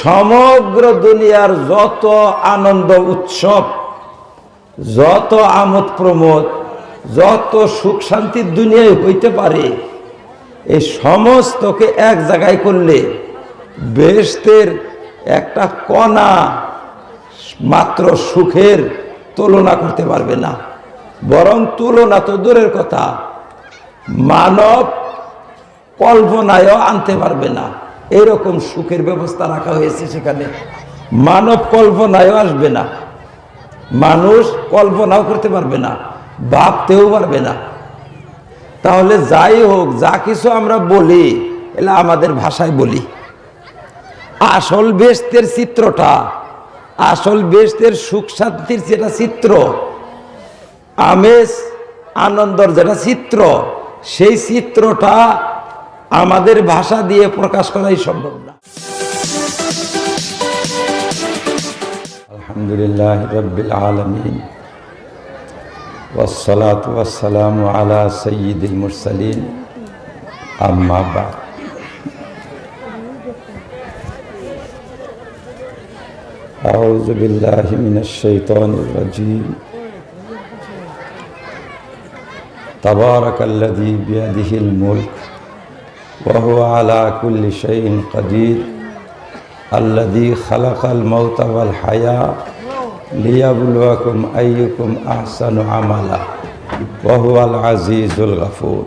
সমগ্র দুনিয়ার যত আনন্দ উৎসব, যত আমোদ প্রমোদ, যত সুখ শান্তির দুনিয়ায় হইতে পারে এই সমস্তকে এক জায়গায় করলে বেহেশতের একটা কণা মাত্র সুখের তুলনা করতে পারবে না। বরং তুলনা তো দূরের কথা, মানব কল্পনায়ও আনতে পারবে না। এরকম সুখের ব্যবস্থা রাখা হয়েছে সেখানে। মানব কল্পনায়ও আসবে না। মানুষ কল্পনাও করতে পারবে না, ভাবতেও পারবে না। তাহলে যাই হোক, যা কিছু আমরা বলি, এলা আমাদের ভাষায় বলি। আসল বেস্তের চিত্রটা, আসল বেস্তের সুখ শান্তির যেটা চিত্র, আমেজ, আনন্দর যেটা চিত্র, সেই চিত্রটা আমাদের ভাষা দিয়ে প্রকাশ করাই সম্ভব না আলহামদুলিল্লাহ রব্বিল আলমিন والصلاة والسلام على سيد المرسلين أما بعد أعوذ بالله من الشيطان الرجيم تبارك الذي بيده الملك وهو على كل شيء قدير الذي خلق الموت والحياة ليبلوكم أيكم أحسن عملا وهو العزيز الغفور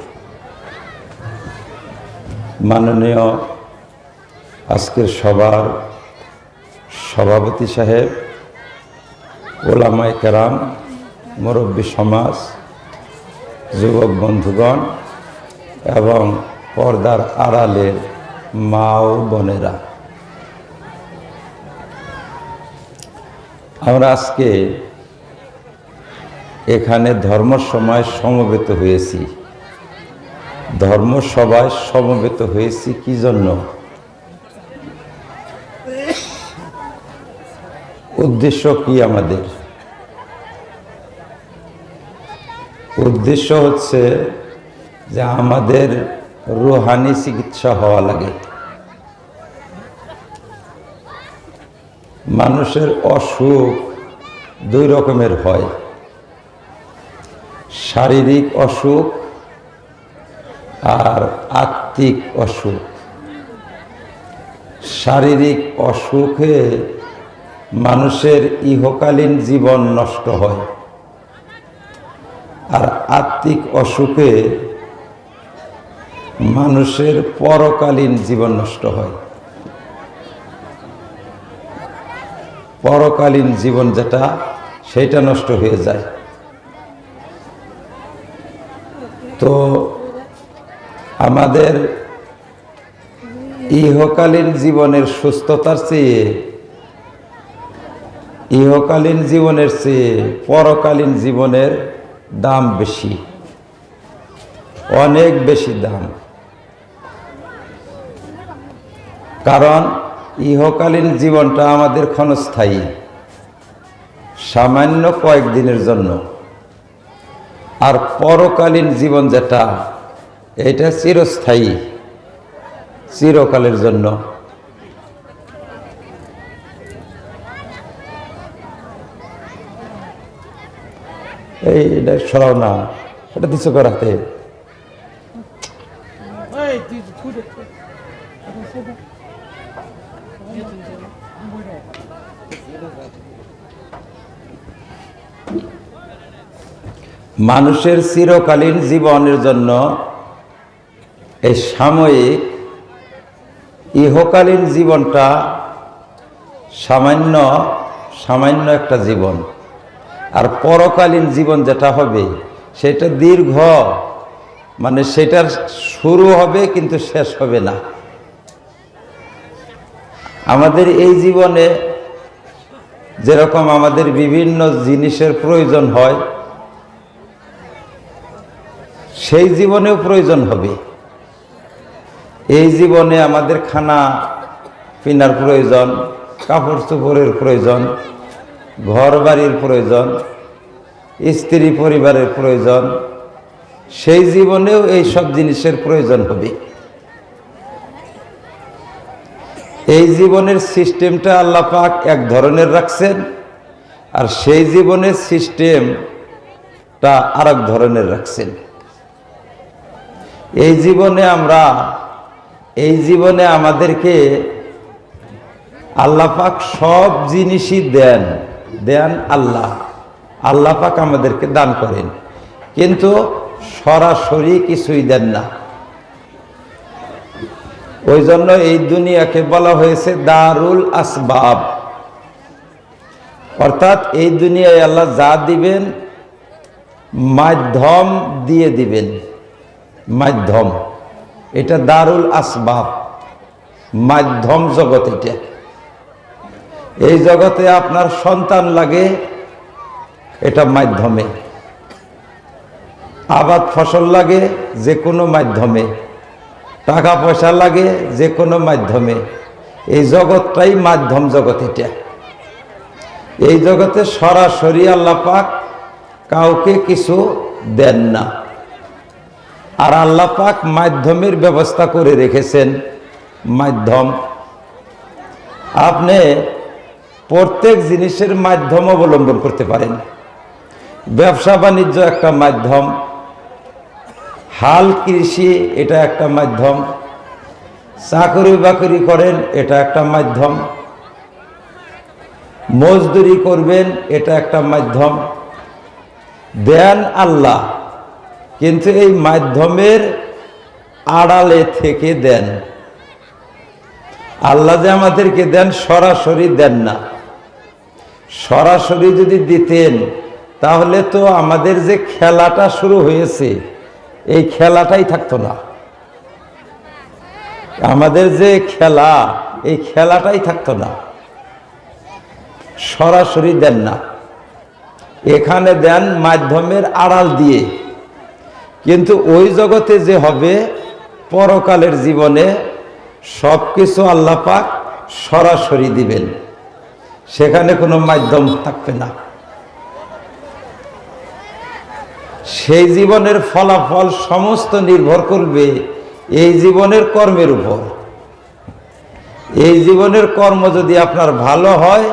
মাননীয় আজকের সবার সভাপতি সাহেব ওলামায় কেরাম মুরব্বী সমাজ যুবক বন্ধুগণ এবং পর্দার আড়ালের মা ও বোনেরা। আমরা আজকে এখানে ধর্ম সময় সমবেত হয়েছি। ধর্ম সভায় সমবেত হয়েছি কি জন্য? উদ্দেশ্য কি আমাদের? উদ্দেশ্য হচ্ছে যে আমাদের রুহানি চিকিৎসা হওয়া লাগে। মানুষের অসুখ দুই রকমের হয়। শারীরিক অসুখ আর আত্মিক অসুখ। শারীরিক অসুখে মানুষের ইহকালীন জীবন নষ্ট হয়। আর আত্মিক অসুখে মানুষের পরকালীন জীবন নষ্ট হয়। পরকালীন জীবন যেটা, সেটা নষ্ট হয়ে যায়। তো আমাদের ইহকালীন জীবনের সুস্থতার চেয়ে, ইহকালীন জীবনের চেয়ে পরকালীন জীবনের দাম বেশি, অনেক বেশি দাম। কারণ ইহকালীন জীবনটা আমাদের ক্ষণস্থায়ী। সামান্য কয়েকদিনের জন্য। আর পরকালীন জীবন যেটা, এটা চিরস্থায়ী, চিরকালের জন্য। এই, এটা সরাও না। এটা দিচ্ছ করাতে মানুষের চিরকালীন জীবনের জন্য এই সাময়িক ইহকালীন জীবনটা সামান্য সামান্য একটা জীবন। আর পরকালীন জীবন যেটা হবে, সেটা দীর্ঘ। মানে সেটার শুরু হবে কিন্তু শেষ হবে না। আমাদের এই জীবনে যেরকম আমাদের বিভিন্ন জিনিসের প্রয়োজন হয় সেই জীবনেও প্রয়োজন হবে। এই জীবনে আমাদের খানা পিনার প্রয়োজন, কাপড় চোপড়ের প্রয়োজন ঘর বাড়ির প্রয়োজন, স্ত্রী পরিবারের প্রয়োজন, সেই জীবনেও এই সব জিনিসের প্রয়োজন হবে। এই জীবনের সিস্টেমটা আল্লাহ পাক এক ধরনের রাখছেন, আর সেই জীবনের সিস্টেমটা আর এক ধরনের রাখছেন। এই জীবনে আমরা, এই জীবনে আমাদেরকে আল্লাহ পাক সব জিনিসই দেন দেন আল্লাহ। আল্লাহ পাক আমাদেরকে দান করেন। কিন্তু সরাসরি কিছুই দেন না। ওই জন্য এই দুনিয়াকে বলা হয়েছে দারুল আসবাব। অর্থাৎ এই দুনিয়ায় আল্লাহ যা দিবেন, মাধ্যম দিয়ে দিবেন। মাধ্যম। এটা দারুল আসবাব। মাধ্যম জগৎ এটা। এই জগতে আপনার সন্তান লাগে, এটা মাধ্যমে। আবাদ ফসল লাগে, যে কোনো মাধ্যমে। টাকা পয়সা লাগে, যে কোনো মাধ্যমে। এই জগৎটাই মাধ্যম জগৎ এটা। এই জগতে সরাসরি আল্লাহ পাক কাউকে কিছু দেন না। আর আল্লাহ পাক মাধ্যমের ব্যবস্থা করে রেখেছেন। মাধ্যম। আপনি প্রত্যেক জিনিসের মাধ্যম অবলম্বন করতে পারেন। ব্যবসা বাণিজ্য একটা মাধ্যম। হাল কৃষি এটা একটা মাধ্যম। চাকরি বাকরি করেন এটা একটা মাধ্যম। মজদুরি করবেন এটা একটা মাধ্যম। দেন আল্লাহ। কিন্তু এই মাধ্যমের আড়ালে থেকে দেন। আল্লাহ যে আমাদেরকে দেন, সরাসরি দেন না। সরাসরি যদি দিতেন, তাহলে তো আমাদের যে খেলাটা শুরু হয়েছে, এই খেলাটাই থাকতো না। আমাদের যে খেলা, এই খেলাটাই থাকতো না। সরাসরি দেন না। এখানে দেন মাধ্যমের আড়াল দিয়ে। কিন্তু ওই জগতে যে হবে, পরকালের জীবনে সব কিছু আল্লাহ পাক সরাসরি দিবেন। সেখানে কোনো মাধ্যম থাকবে না। সেই জীবনের ফলাফল সমস্ত নির্ভর করবে এই জীবনের কর্মের উপর। এই জীবনের কর্ম যদি আপনার ভালো হয়,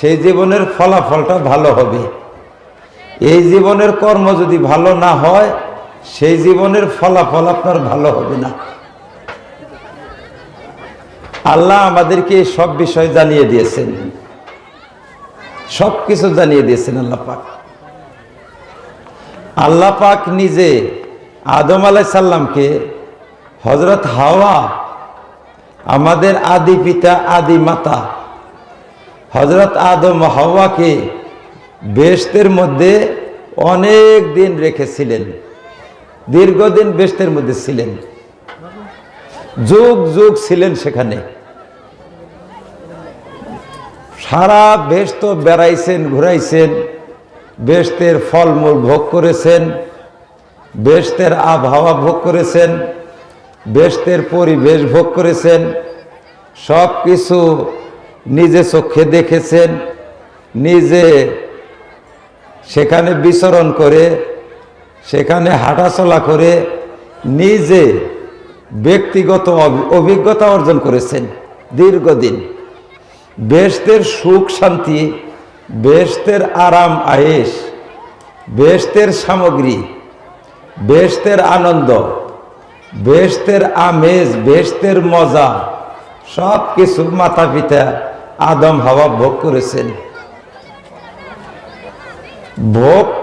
সেই জীবনের ফলাফলটা ভালো হবে। এই জীবনের কর্ম যদি ভালো না হয় সেই জীবনের ফলাফল আপনার ভালো হবে না। আল্লাহ আমাদেরকে সব বিষয় জানিয়ে দিয়েছেন। সব কিছু জানিয়ে দিয়েছেন আল্লাহ পাক। আল্লাহ পাক নিজে আদম আলাই সাল্লামকে হজরত হাওয়া, আমাদের আদি পিতা, আদি মাতা হজরত আদম হাওয়াকে বেস্তের মধ্যে অনেক দিন রেখেছিলেন। দীর্ঘদিন বেস্তের মধ্যে ছিলেন। যুগ যুগ ছিলেন সেখানে। সারা বেস্ত বেড়াইছেন, ঘুরাইছেন বেস্তের ফলমূল ভোগ করেছেন বেস্তের আবহাওয়া ভোগ করেছেন বেস্তের পরিবেশ ভোগ করেছেন সব কিছু নিজে চোখে দেখেছেন, নিজে সেখানে বিচরণ করে সেখানে হাঁটাচলা করে নিজে ব্যক্তিগত অভি- অভিজ্ঞতা অর্জন করেছেন দীর্ঘদিন। বেস্তের সুখ শান্তি বেস্তের আরাম আয়েস বেস্তের সামগ্রী বেস্তের আনন্দ বেস্তের আমেজ বেস্তের মজা সব কিছু মাতা পিতা আদম হাওয়া ভোগ করেছেন। ভোগ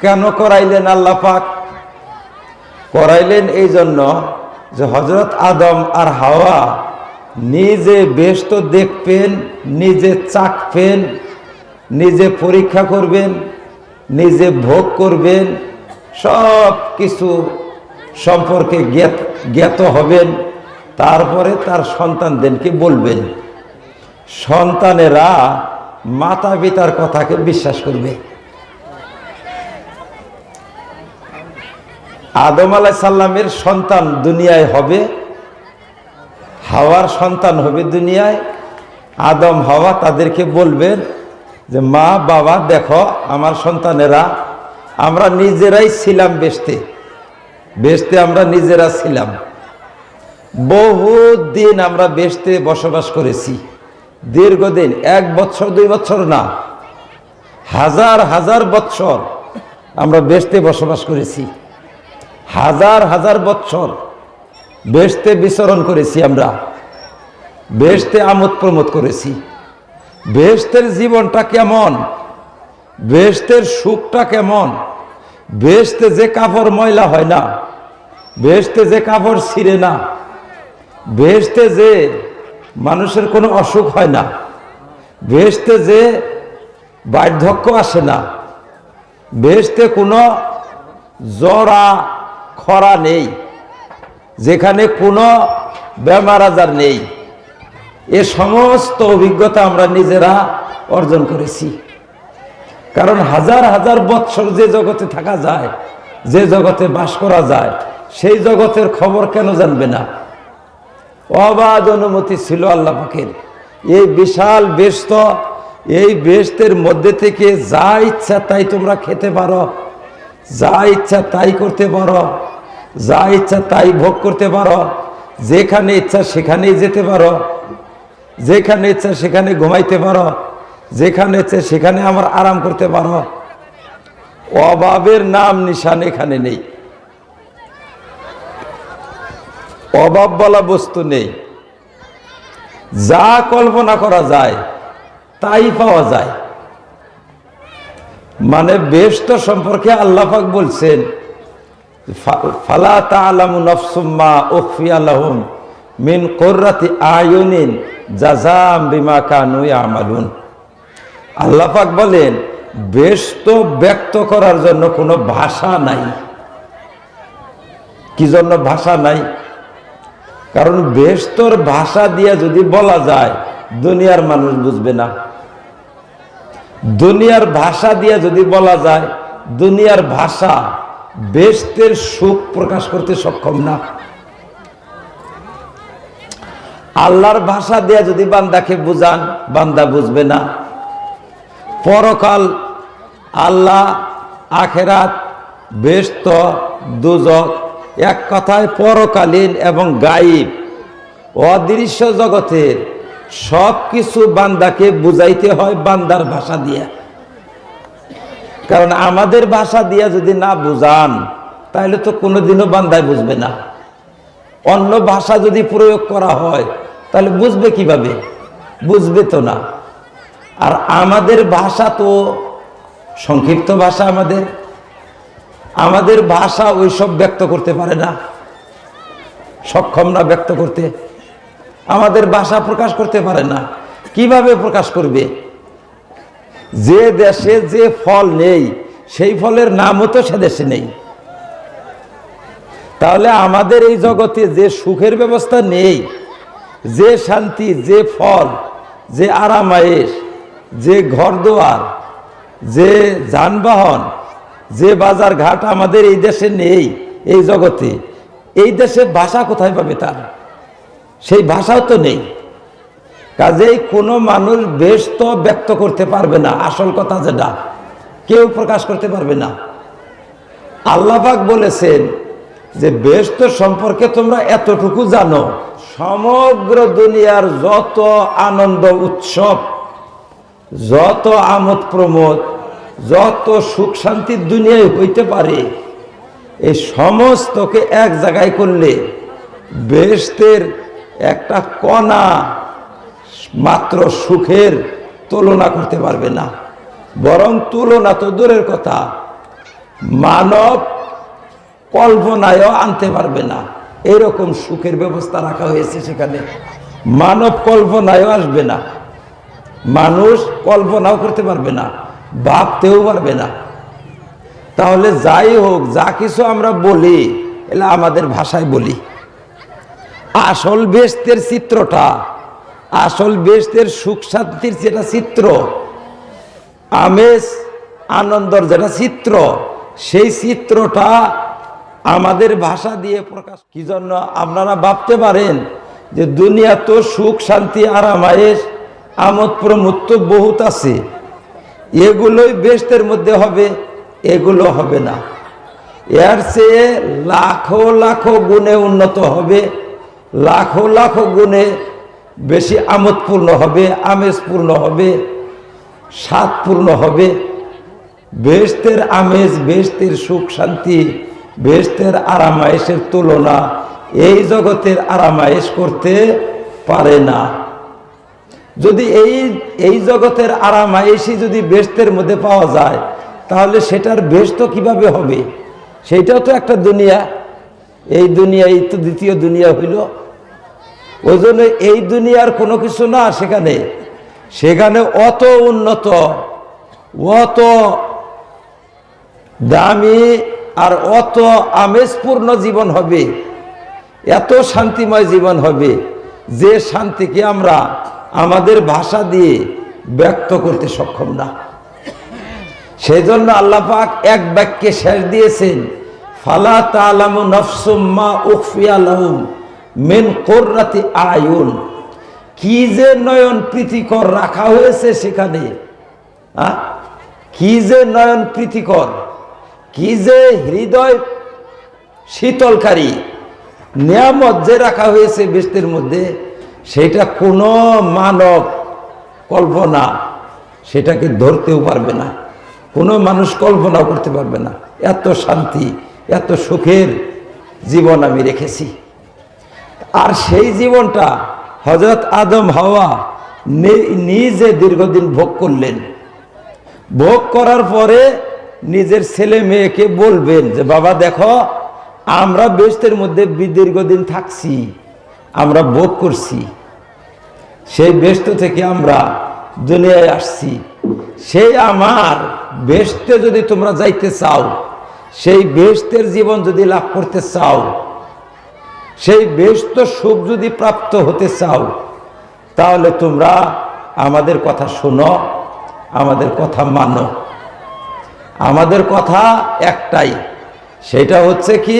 কেন করাইলেন আল্লাহ পাক? করাইলেন এই জন্য যে হজরত আদম আর হাওয়া নিজে ব্যস্ত দেখবেন, নিজে চাকবেন, নিজে পরীক্ষা করবেন, নিজে ভোগ করবেন সব কিছু সম্পর্কে জ্ঞাত জ্ঞাত হবেন, তারপরে তার সন্তানদেরকে বলবেন। সন্তানেরা মাতা পিতার কথাকে বিশ্বাস করবে। আদম আলাহ সাল্লামের সন্তান দুনিয়ায় হবে, হাওয়ার সন্তান হবে দুনিয়ায়। আদম, হাওয়া তাদেরকে বলবেন যে, মা, বাবা, দেখো, আমার সন্তানেরা, আমরা নিজেরাই ছিলাম বেসতে বেসতে আমরা নিজেরা ছিলাম। বহু দিন আমরা বেশতে বসবাস করেছি। দীর্ঘদিন, এক বছর, দুই বছর না, হাজার হাজার বছর আমরা বেশতে বসবাস করেছি। হাজার হাজার বছর বেশতে বিচরণ করেছি আমরা। বেশতে আমোদ প্রমোদ করেছি। বেশতের জীবনটা কেমন? বেশতের সুখটা কেমন? বেশতে যে কাপড় ময়লা হয় না বেশতে যে কাপড় ছিঁড়ে না বেশতে যে মানুষের কোনো অসুখ হয় না বেশতে যে বার্ধক্য আসে না বেশতে কোনো জরা খরা নেই, যেখানে কোনো বেমার আজার নেই। এ সমস্ত অভিজ্ঞতা আমরা নিজেরা অর্জন করেছি। কারণ হাজার হাজার বৎসর যে জগতে থাকা যায়, যে জগতে বাস করা যায়, সেই জগতের খবর কেন জানবে না? অবাধ অনুমতি ছিল আল্লাহ পাকের। এই বিশাল বেস্ত এই বেস্তের মধ্যে থেকে যা ইচ্ছা তাই তোমরা খেতে পারো। যা ইচ্ছা তাই করতে পারো। যা ইচ্ছা তাই ভোগ করতে পারো। যেখানে ইচ্ছা সেখানেই যেতে পারো। যেখানে ইচ্ছা সেখানে ঘুমাইতে পারো। যেখানে ইচ্ছা সেখানে আমার আরাম করতে পারো। অভাবের নাম নিশান এখানে নেই। অভাব বলা বস্তু নেই। যা কল্পনা করা যায়, তাই পাওয়া যায়। মানে বেষ্ট সম্পর্কে আল্লাহাক বলছেন ফালা আল্লাপাক বলেন বেষ্ট ব্যক্ত করার জন্য কোনো ভাষা নাই। কি জন্য ভাষা নাই? কারণ বেস্তর ভাষা দিয়ে যদি বলা যায়, দুনিয়ার মানুষ বুঝবে না। দুনিয়ার ভাষা দিয়ে যদি বলা যায়, দুনিয়ার ভাষা বেস্তের সুখ প্রকাশ করতে সক্ষম না। আল্লাহর ভাষা দিয়ে যদি বান্দাকে বুঝান, বান্দা বুঝবে না। পরকাল আল্লাহ, আখেরাত বেস্ত দুজক, এক কথায় পরকালীন এবং গাইব, অদৃশ্য জগতের সব কিছু বান্দাকে বুঝাইতে হয় বান্দার ভাষা দিয়ে। কারণ আমাদের ভাষা দিয়া যদি না বুঝান, তাহলে তো কোনোদিনও বান্দায় বুঝবে না। অন্য ভাষা যদি প্রয়োগ করা হয়, তাহলে বুঝবে কীভাবে? বুঝবে তো না। আর আমাদের ভাষা তো সংক্ষিপ্ত ভাষা আমাদের। আমাদের ভাষা ওইসব ব্যক্ত করতে পারে না। সক্ষম না ব্যক্ত করতে। আমাদের ভাষা প্রকাশ করতে পারে না। কীভাবে প্রকাশ করবে? যে দেশে যে ফল নেই, সেই ফলের নামও তো সে দেশে নেই। তাহলে আমাদের এই জগতে যে সুখের ব্যবস্থা নেই, যে শান্তি, যে ফল, যে আরামায়েশ, যে ঘরদোয়ার, যে যানবাহন, যে বাজার ঘাট আমাদের এই দেশে নেই, এই জগতে। এই দেশে ভাষা কোথায় পাবে তার? সেই ভাষাও তো নেই। কাজেই কোনো মানুষ বেশ তো ব্যক্ত করতে পারবে না। আসল কথা যেটা, কেউ প্রকাশ করতে পারবে না। আল্লাপাক বলেছেন যে বেস্ত সম্পর্কে তোমরা এতটুকু জানো, সমগ্র দুনিয়ার যত আনন্দ উৎসব, যত আমোদ প্রমোদ, যত সুখ শান্তির দুনিয়ায় হইতে পারে, এই সমস্তকে এক জায়গায় করলে বেহেশতের একটা কণা মাত্র সুখের তুলনা করতে পারবে না। বরং তুলনা তো দূরের কথা। মানব কল্পনায়ও আনতে পারবে না। এরকম সুখের ব্যবস্থা রাখা হয়েছে সেখানে। মানব কল্পনায়ও আসবে না। মানুষ কল্পনাও করতে পারবে না, ভাবতেও পারবে না। তাহলে যাই হোক, যা কিছু আমরা বলি, এলে আমাদের ভাষায় বলি। আসল বেস্তের চিত্রটা, আসল বেস্তের সুখ শান্তির যেটা চিত্র, আমেজ, আনন্দর যেটা চিত্র, সেই চিত্রটা আমাদের ভাষা দিয়ে প্রকাশ। কি জন্য আপনারা ভাবতে পারেন যে দুনিয়া তো সুখ, শান্তি আরামায়েশ আমোদ প্রমোদ তো বহুত আছে। এগুলোই বেস্তের মধ্যে হবে, এগুলো হবে না। এর চেয়ে লাখো লাখো গুণে উন্নত হবে লাখো লাখো গুণে বেশি আমোদপূর্ণ হবে আমেজপূর্ণ হবে স্বাদপূর্ণ হবে। বেহেস্তের আমেজ বেহেস্তের সুখ শান্তি বেহেস্তের আরামায়েশের তুলনা এই জগতের আরামায়েশ করতে পারে না। যদি এই এই জগতের আরামায়েশই যদি বেহেস্তের মধ্যে পাওয়া যায়, তাহলে সেটার বেহেস্ত কীভাবে হবে? সেইটাও তো একটা দুনিয়া। এই দুনিয়া এই তো দ্বিতীয় দুনিয়া হইল। ওই জন্য এই দুনিয়ার কোনো কিছু না সেখানে। সেখানে অত উন্নত, অত দামি আর অত আমেজপূর্ণ জীবন হবে, এত শান্তিময় জীবন হবে, যে শান্তিকে আমরা আমাদের ভাষা দিয়ে ব্যক্ত করতে সক্ষম না। সেই জন্য আল্লাপাক এক বাক্যে শেষ দিয়েছেন, ফালা তালামু নফসুম্মা উখফিয়া লাহুম। মিন কোররাতি আয়ুন। কি যে নয়ন প্রীতিকর রাখা হয়েছে সেখানে? কি যে নয়ন প্রীতিকর, কি যে হৃদয় শীতলকারী, নিয়ামত যে রাখা হয়েছে বৃষ্টির মধ্যে, সেটা কোনো মানব কল্পনা সেটাকে ধরতেও পারবে না। কোনো মানুষ কল্পনাও করতে পারবে না। এত শান্তি, এত সুখের জীবন আমি রেখেছি। আর সেই জীবনটা হজরত আদম হাওয়া নিজে দীর্ঘদিন ভোগ করলেন। ভোগ করার পরে নিজের ছেলে মেয়েকে বলবেন যে, বাবা, দেখো, আমরা বেস্তের মধ্যে দীর্ঘদিন থাকছি, আমরা ভোগ করছি। সেই ব্যস্ত থেকে আমরা দুনিয়ায় আসছি। সেই আমার বেস্তে যদি তোমরা যাইতে চাও, সেই বেস্তের জীবন যদি লাভ করতে চাও সেই ব্যস্ত সুখ যদি প্রাপ্ত হতে চাও, তাহলে তোমরা আমাদের কথা শোনো, আমাদের কথা মানো। আমাদের কথা একটাই, সেটা হচ্ছে কি,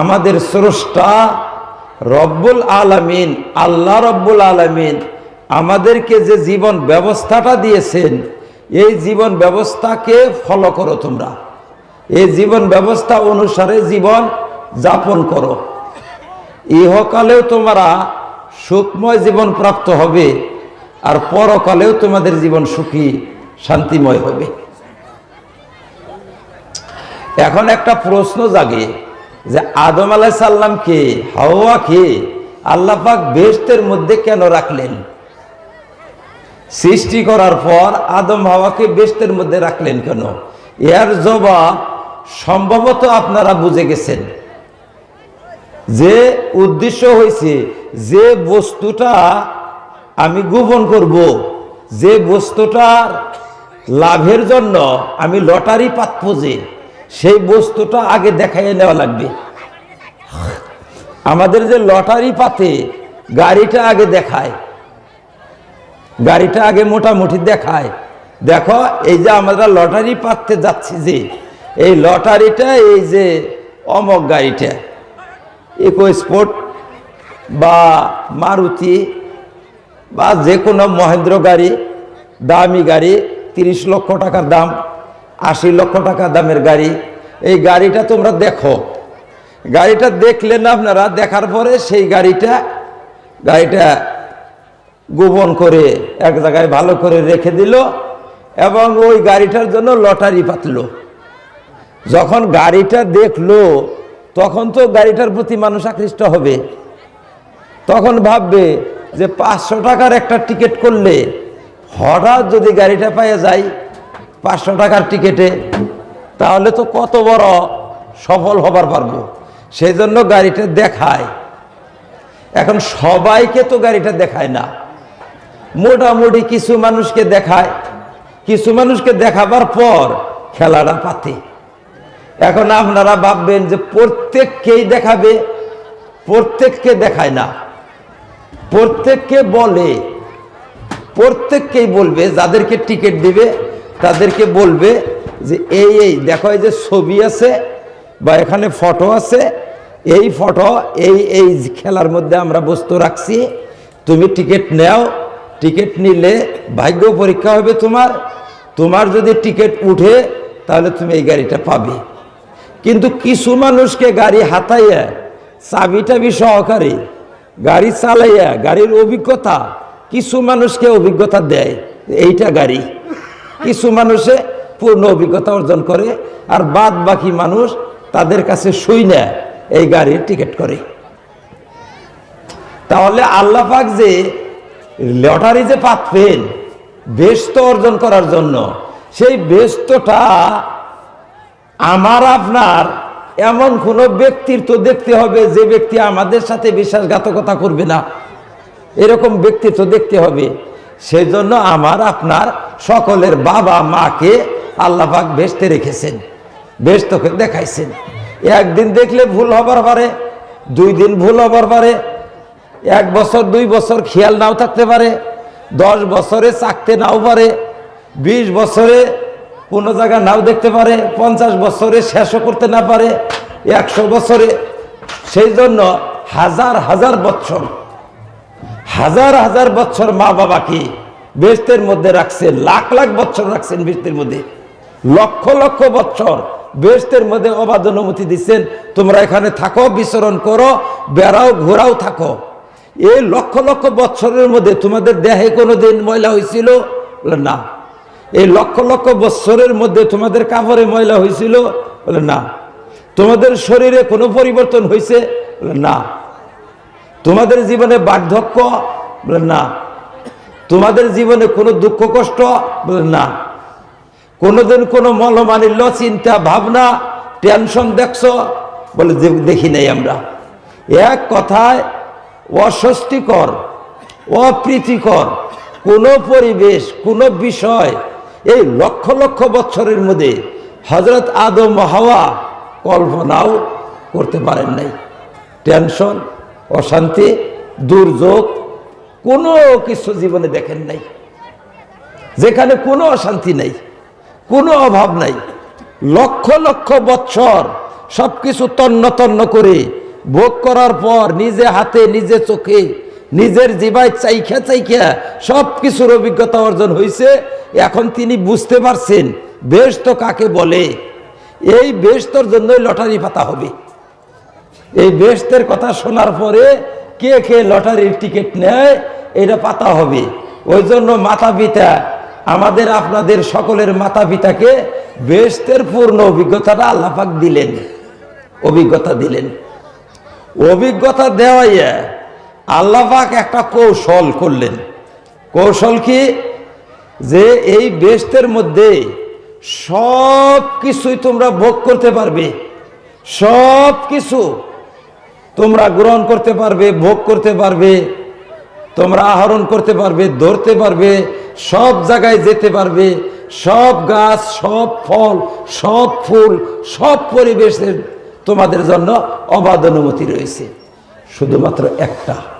আমাদের স্রষ্টা রব্বুল আলামিন, আল্লাহ রব্বুল আলামিন আমাদেরকে যে জীবন ব্যবস্থাটা দিয়েছেন, এই জীবন ব্যবস্থাকে ফলো করো তোমরা। এই জীবন ব্যবস্থা অনুসারে জীবন যাপন করো। ইহকালেও তোমরা সুখময় জীবন প্রাপ্ত হবে আর পরকালেও তোমাদের জীবন সুখী, শান্তিময় হবে। এখন একটা প্রশ্ন জাগে যে আদম আলাহ সাল্লামকে হাওয়াকে আল্লাহ পাক বেহেশতের মধ্যে কেন রাখলেন? সৃষ্টি করার পর আদম হাওয়াকে বেহেশতের মধ্যে রাখলেন কেন? এর জবাব সম্ভবত আপনারা বুঝে গেছেন। যে উদ্দেশ্য হয়েছে যে বস্তুটা আমি গোপন করব, যে বস্তুটার লাভের জন্য আমি লটারি পাতব যে, সেই বস্তুটা আগে দেখাইয়ে নেওয়া লাগবে। আমাদের যে লটারি পাতে গাড়িটা আগে দেখায়, গাড়িটা আগে মোটামুটি দেখায়। দেখো, এই যে আমরা লটারি পাততে যাচ্ছি যে, এই লটারিটা এই যে অমক গাড়িটা। ইকো স্পোর্ট বা মারুতি বা যে কোনো মহেন্দ্র গাড়ি, দামি গাড়ি, তিরিশ লক্ষ টাকার দাম, আশি লক্ষ টাকা দামের গাড়ি। এই গাড়িটা তোমরা দেখো। গাড়িটা দেখলেন আপনারা, দেখার পরে সেই গাড়িটা গাড়িটা গোপন করে এক জায়গায় ভালো করে রেখে দিল এবং ওই গাড়িটার জন্য লটারি পাতলো। যখন গাড়িটা দেখল তখন তো গাড়িটার প্রতি মানুষ আকৃষ্ট হবে। তখন ভাববে যে পাঁচশো টাকার একটা টিকিট করলে হঠাৎ যদি গাড়িটা পেয়ে যায় পাঁচশো টাকার টিকিটে, তাহলে তো কত বড় সফল হবার পারব। সেই জন্য গাড়িটা দেখায়। এখন সবাইকে তো গাড়িটা দেখায় না। মোটামুটি কিছু মানুষকে দেখায়। কিছু মানুষকে দেখাবার পর খেলাটা পাতে। এখন আপনারা ভাববেন যে প্রত্যেককেই দেখাবে, প্রত্যেককে দেখায় না। প্রত্যেককে বলে, প্রত্যেককেই বলবে, যাদেরকে টিকিট দিবে, তাদেরকে বলবে যে এই এই, দেখো এই যে ছবি আছে বা এখানে ফটো আছে, এই ফটো, এই এই খেলার মধ্যে আমরা বস্তু রাখছি, তুমি টিকিট নেও, টিকিট নিলে ভাগ্য পরীক্ষা হবে তোমার তোমার যদি টিকিট উঠে তাহলে তুমি এই গাড়িটা পাবে। কিন্তু কিছু মানুষকে গাড়ি হাতাইয়া চাবি টাবি সহকারে গাড়ি চালাইয়া, গাড়ির অভিজ্ঞতা, কিছু মানুষকে অভিজ্ঞতা দেয় এইটা গাড়ি। কিছু মানুষে পূর্ণ অভিজ্ঞতা অর্জন করে আর বাদ বাকি মানুষ তাদের কাছে শুই না এই গাড়ির টিকিট করে। তাহলে আল্লাহ পাক যে লটারি যে পাতবেন ব্যস্ত অর্জন করার জন্য, সেই ব্যস্তটা আমার আপনার, এমন কোনো ব্যক্তির তো দেখতে হবে যে ব্যক্তি আমাদের সাথে বিশ্বাসঘাতকতা করবে না। এরকম ব্যক্তি তো দেখতে হবে। সেই জন্য আমার আপনার সকলের বাবা মাকে আল্লাহ পাক বেসতে রেখেছেন বেস্তকে দেখাইছেন। একদিন দেখলে ভুল হবার পারে, দুই দিন ভুল হবার পারে, এক বছর, দুই বছর খেয়াল নাও থাকতে পারে, দশ বছরে চাকতে নাও পারে, বিশ বছরে কোনো জায়গা নাও দেখতে পারে, পঞ্চাশ বছরে শেষও করতে না পারে, একশো বছরে। সেই জন্য হাজার হাজার বছর হাজার হাজার বছর মা বাবাকে বেস্তের মধ্যে রাখছে, লাখ লাখ বছর রাখছেন বেস্তের মধ্যে। লক্ষ লক্ষ বছর বেস্তের মধ্যে অবাধ অনুমতি দিচ্ছেন, তোমরা এখানে থাকো, বিচরণ করো, বেড়াও, ঘোরাও, থাকো। এই লক্ষ লক্ষ বছরের মধ্যে তোমাদের দেহে কোনো দিন ময়লা হয়েছিল? না। এই লক্ষ লক্ষ বছরের মধ্যে তোমাদের কাপড়ে ময়লা হয়েছিল? বলে, না। তোমাদের শরীরে কোনো পরিবর্তন হয়েছে? বলে, না। তোমাদের জীবনে বার্ধক্য? বলে, না। তোমাদের জীবনে কোনো দুঃখ কষ্ট? বলে, না। কোনোদিন কোনো মলমানিল্য চিন্তা, ভাবনা, টেনশন দেখছ? বলে দেখি নাই আমরা। এক কথায়, অস্বস্তিকর, অপ্রীতিকর কোনো পরিবেশ, কোনো বিষয় এই লক্ষ লক্ষ বছরের মধ্যে হজরত আদম হাওয়া কল্পনাও করতে পারেন নাই। টেনশন, অশান্তি, দুর্যোগ, কোনো কিছু জীবনে দেখেন নাই। যেখানে কোনো অশান্তি নাই, কোনো অভাব নাই। লক্ষ লক্ষ বৎসর সব কিছু তন্ন তন্ন করে ভোগ করার পর নিজে হাতে, নিজে চোখে নিজের জীবায় চাইখা চাইখা সব কিছুর অভিজ্ঞতা অর্জন হয়েছে এখন তিনি বুঝতে পারছেন বেশ তো কাকে বলে। এই বেশতর জন্যই লটারি পাতা হবে। এই বেস্তের কথা শোনার পরে কে কে লটারির টিকিট নেয়, এটা পাতা হবে। ওই জন্য মাতা পিতা আমাদের আপনাদের সকলের মাতা পিতাকে বেস্তের পূর্ণ অভিজ্ঞতাটা আল্লাপাক দিলেন। অভিজ্ঞতা দিলেন। অভিজ্ঞতা দেওয়াইয়া আল্লাপাক একটা কৌশল করলেন। কৌশল কি? যে এই বেস্তের মধ্যে সব কিছুই তোমরা ভোগ করতে পারবে। সব কিছু তোমরা গ্রহণ করতে পারবে, ভোগ করতে পারবে, তোমরা আহরণ করতে পারবে, ধরতে পারবে, সব জায়গায় যেতে পারবে, সব গাছ, সব ফল, সব ফুল, সব পরিবেশের তোমাদের জন্য অবাধ অনুমতি রয়েছে। শুধুমাত্র একটা।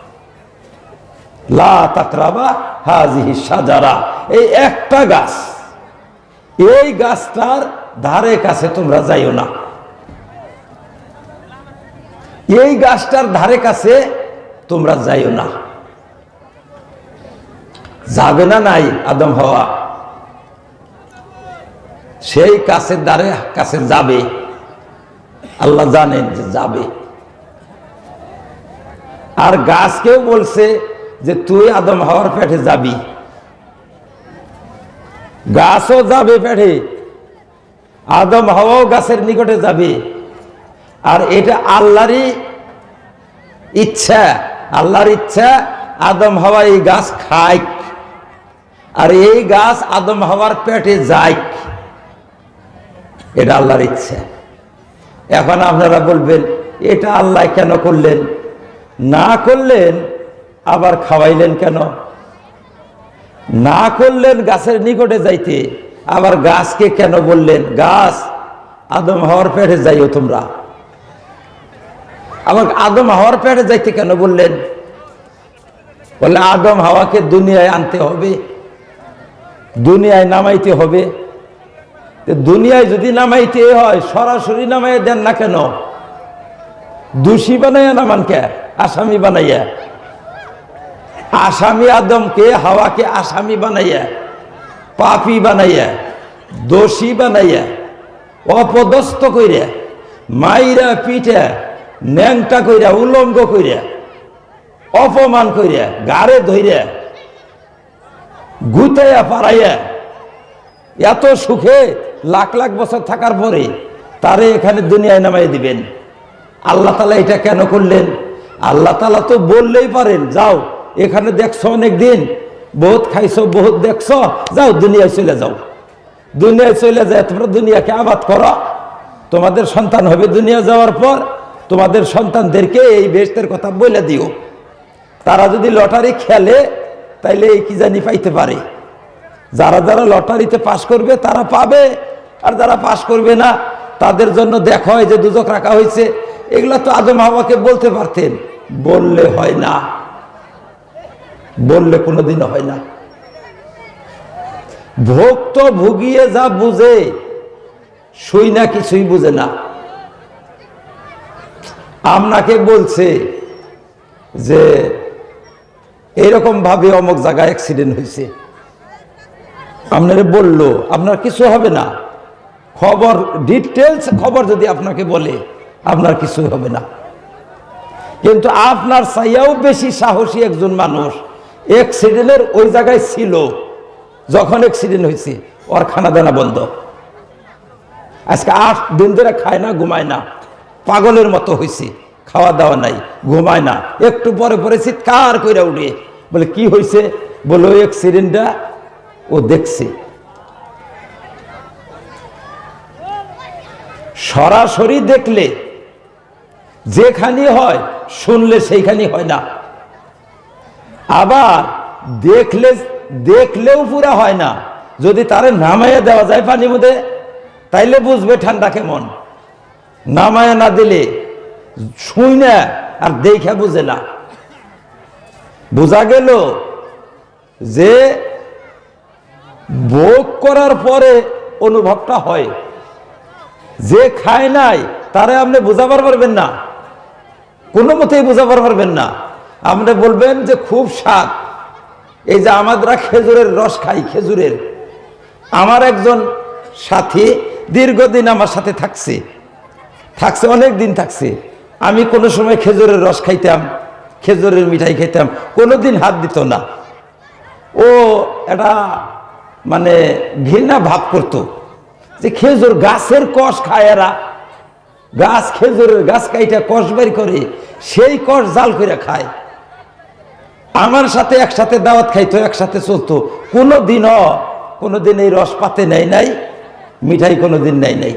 লা তাকরাবা হাজিহি সাজারা এই একটা গাছ, এই গাছটার ধারে কাছে তোমরা যাইও না। এই গাছটার ধারে কাছে তোমরা যাইও না। যাবে না নাই আদম হওয়া? সেই কাছের দ্বারে কাছে যাবে। আল্লাহ জানেন যে যাবে। আর গাছকেও বলছে যে তুই আদম হওয়ার পেটে যাবি। গাছও যাবে পেটে। আদম হওয়াও গাছের নিকটে যাবে। আর এটা আল্লাহরই ইচ্ছা। আল্লাহর ইচ্ছা, আদম হাওয়া এই গাছ খায় আর এই গাছ আদম হওয়ার পেটে যায় এটা আল্লাহর ইচ্ছা। এখন আপনারা বলবেন, এটা আল্লাহ কেন করলেন? না করলেন আবার খাওয়াইলেন কেন? না করলেন গাছের নিকটে যাইতে, আবার গাছকে কেন বললেন, গাছ, আদম হওয়ার পেটে যাইও তোমরা। আবার আদম হওয়ার পেটে যাইতে কেন বললেন? বলে আদম হাওয়াকে দুনিয়ায় আনতে হবে, দুনিয়ায় নামাইতে হবে। দুনিয়ায় যদি নামাইতে হয়, সরাসরি নামাইয়া দেন না কেন? দোষী বানাইয়া নামান কে আসামি বানাইয়া? আসামি আদমকে, হাওয়াকে আসামি বানাইয়া, পাপি বানাইয়া, দোষী বানাইয়া, অপদস্থ কইরা, মাইরা পিঠা, ন্যাংটা কইরা, উলঙ্গ কইরা, অপমান করিয়া গাড়ে ধইরা, গুতাইয়া পারাইয়া এত সুখে লাখ লাখ বছর থাকার পরে তারে এখানে দুনিয়ায় নামাই দিবেন। আল্লাহ তালা এটা কেন করলেন? আল্লাহ তালা তো বললেই পারেন, যাও। এখানে দেখছ অনেক দিন বহুত খাইছো, বহুত দেখছ, যাও দুনিয়ায় চলে যাও। দুনিয়ায় চলে যায় তোমরা দুনিয়াকে আবাদ করো। তোমাদের সন্তান হবে দুনিয়া যাওয়ার পর, তোমাদের সন্তানদেরকে এই বেস্তের কথা বলে দিও। তারা যদি লটারি খেলে, তাইলে এই কি জানি পাইতে পারে। যারা যারা লটারিতে পাশ করবে, তারা পাবে। আর যারা পাশ করবে না, তাদের জন্য দেখা হয় যে দুজক রাখা হয়েছে এগুলো তো আদম হাওয়াকে বলতে পারতেন। বললে হয় না। বললে কোনোদিনও হয় না। ভোগ তো ভুগিয়ে যা বুঝে শুই না কিছুই বুঝে না। আপনাকে বলছে যে ভাবে অমুক জায়গায় অ্যাক্সিডেন্ট হয়েছে। আপনারে বলল, আপনার কিছু হবে না। খবর ডিটেলস খবর যদি আপনাকে বলে, আপনার কিছু হবে না। কিন্তু আপনার চাইয়াও বেশি সাহসী একজন মানুষ। অ্যাক্সিডেন্টের ওই জায়গায় ছিল। যখন অ্যাক্সিডেন্ট হয়েছে ওর খানা দানা বন্ধ। আজকে আট দিন ধরে খায় না, ঘুমায় না। পাগলের মতো হয়েছে খাওয়া দাওয়া নাই, ঘুমায় না। একটু পরে পরে চিৎকার করে উঠে, বলে, কি হয়েছে বলে, ওই অ্যাক্সিডেন্টটা ও দেখছে। সরাসরি দেখলে যেখানে হয়, শুনলে সেইখানে হয় না। আবার দেখলে, দেখলেও পুরা হয় না। যদি তারে নামাইয়া দেওয়া যায় পানির মধ্যে, তাইলে বুঝবে ঠান্ডা কেমন। নামায়া না দিলে শুই না, আর দেখে বুঝে না। বোঝা গেল যে ভোগ করার পরে অনুভবটা হয়। যে খায় নাই, তারে আপনি বোঝাবার পারবেন না। কোনো মতেই বোঝাবার পারবেন না। আপনি বলবেন যে খুব স্বাদ। এই যে আমাদের খেজুরের রস খাই, খেজুরের। আমার একজন সাথী দীর্ঘদিন আমার সাথে থাকছে। থাকছে অনেক দিন থাকছে। আমি কোনো সময় খেজুরের রস খাইতাম, খেজুরের মিঠাই খাইতাম কোনো দিন হাত দিত না। ও এটা মানে ঘৃণা ভাব করতো যে খেজুর গাছের কষ খায় এরা। গাছ খেজুরের গাছ কাইটা কষ বের করে, সেই কষ জাল করে খায়। আমার সাথে একসাথে দাওয়াত খাইতো, একসাথে চলতো। কোনো দিনও কোনো দিন এই রস পাতে নেয় নাই, মিঠাই কোনো দিন নেয় নাই।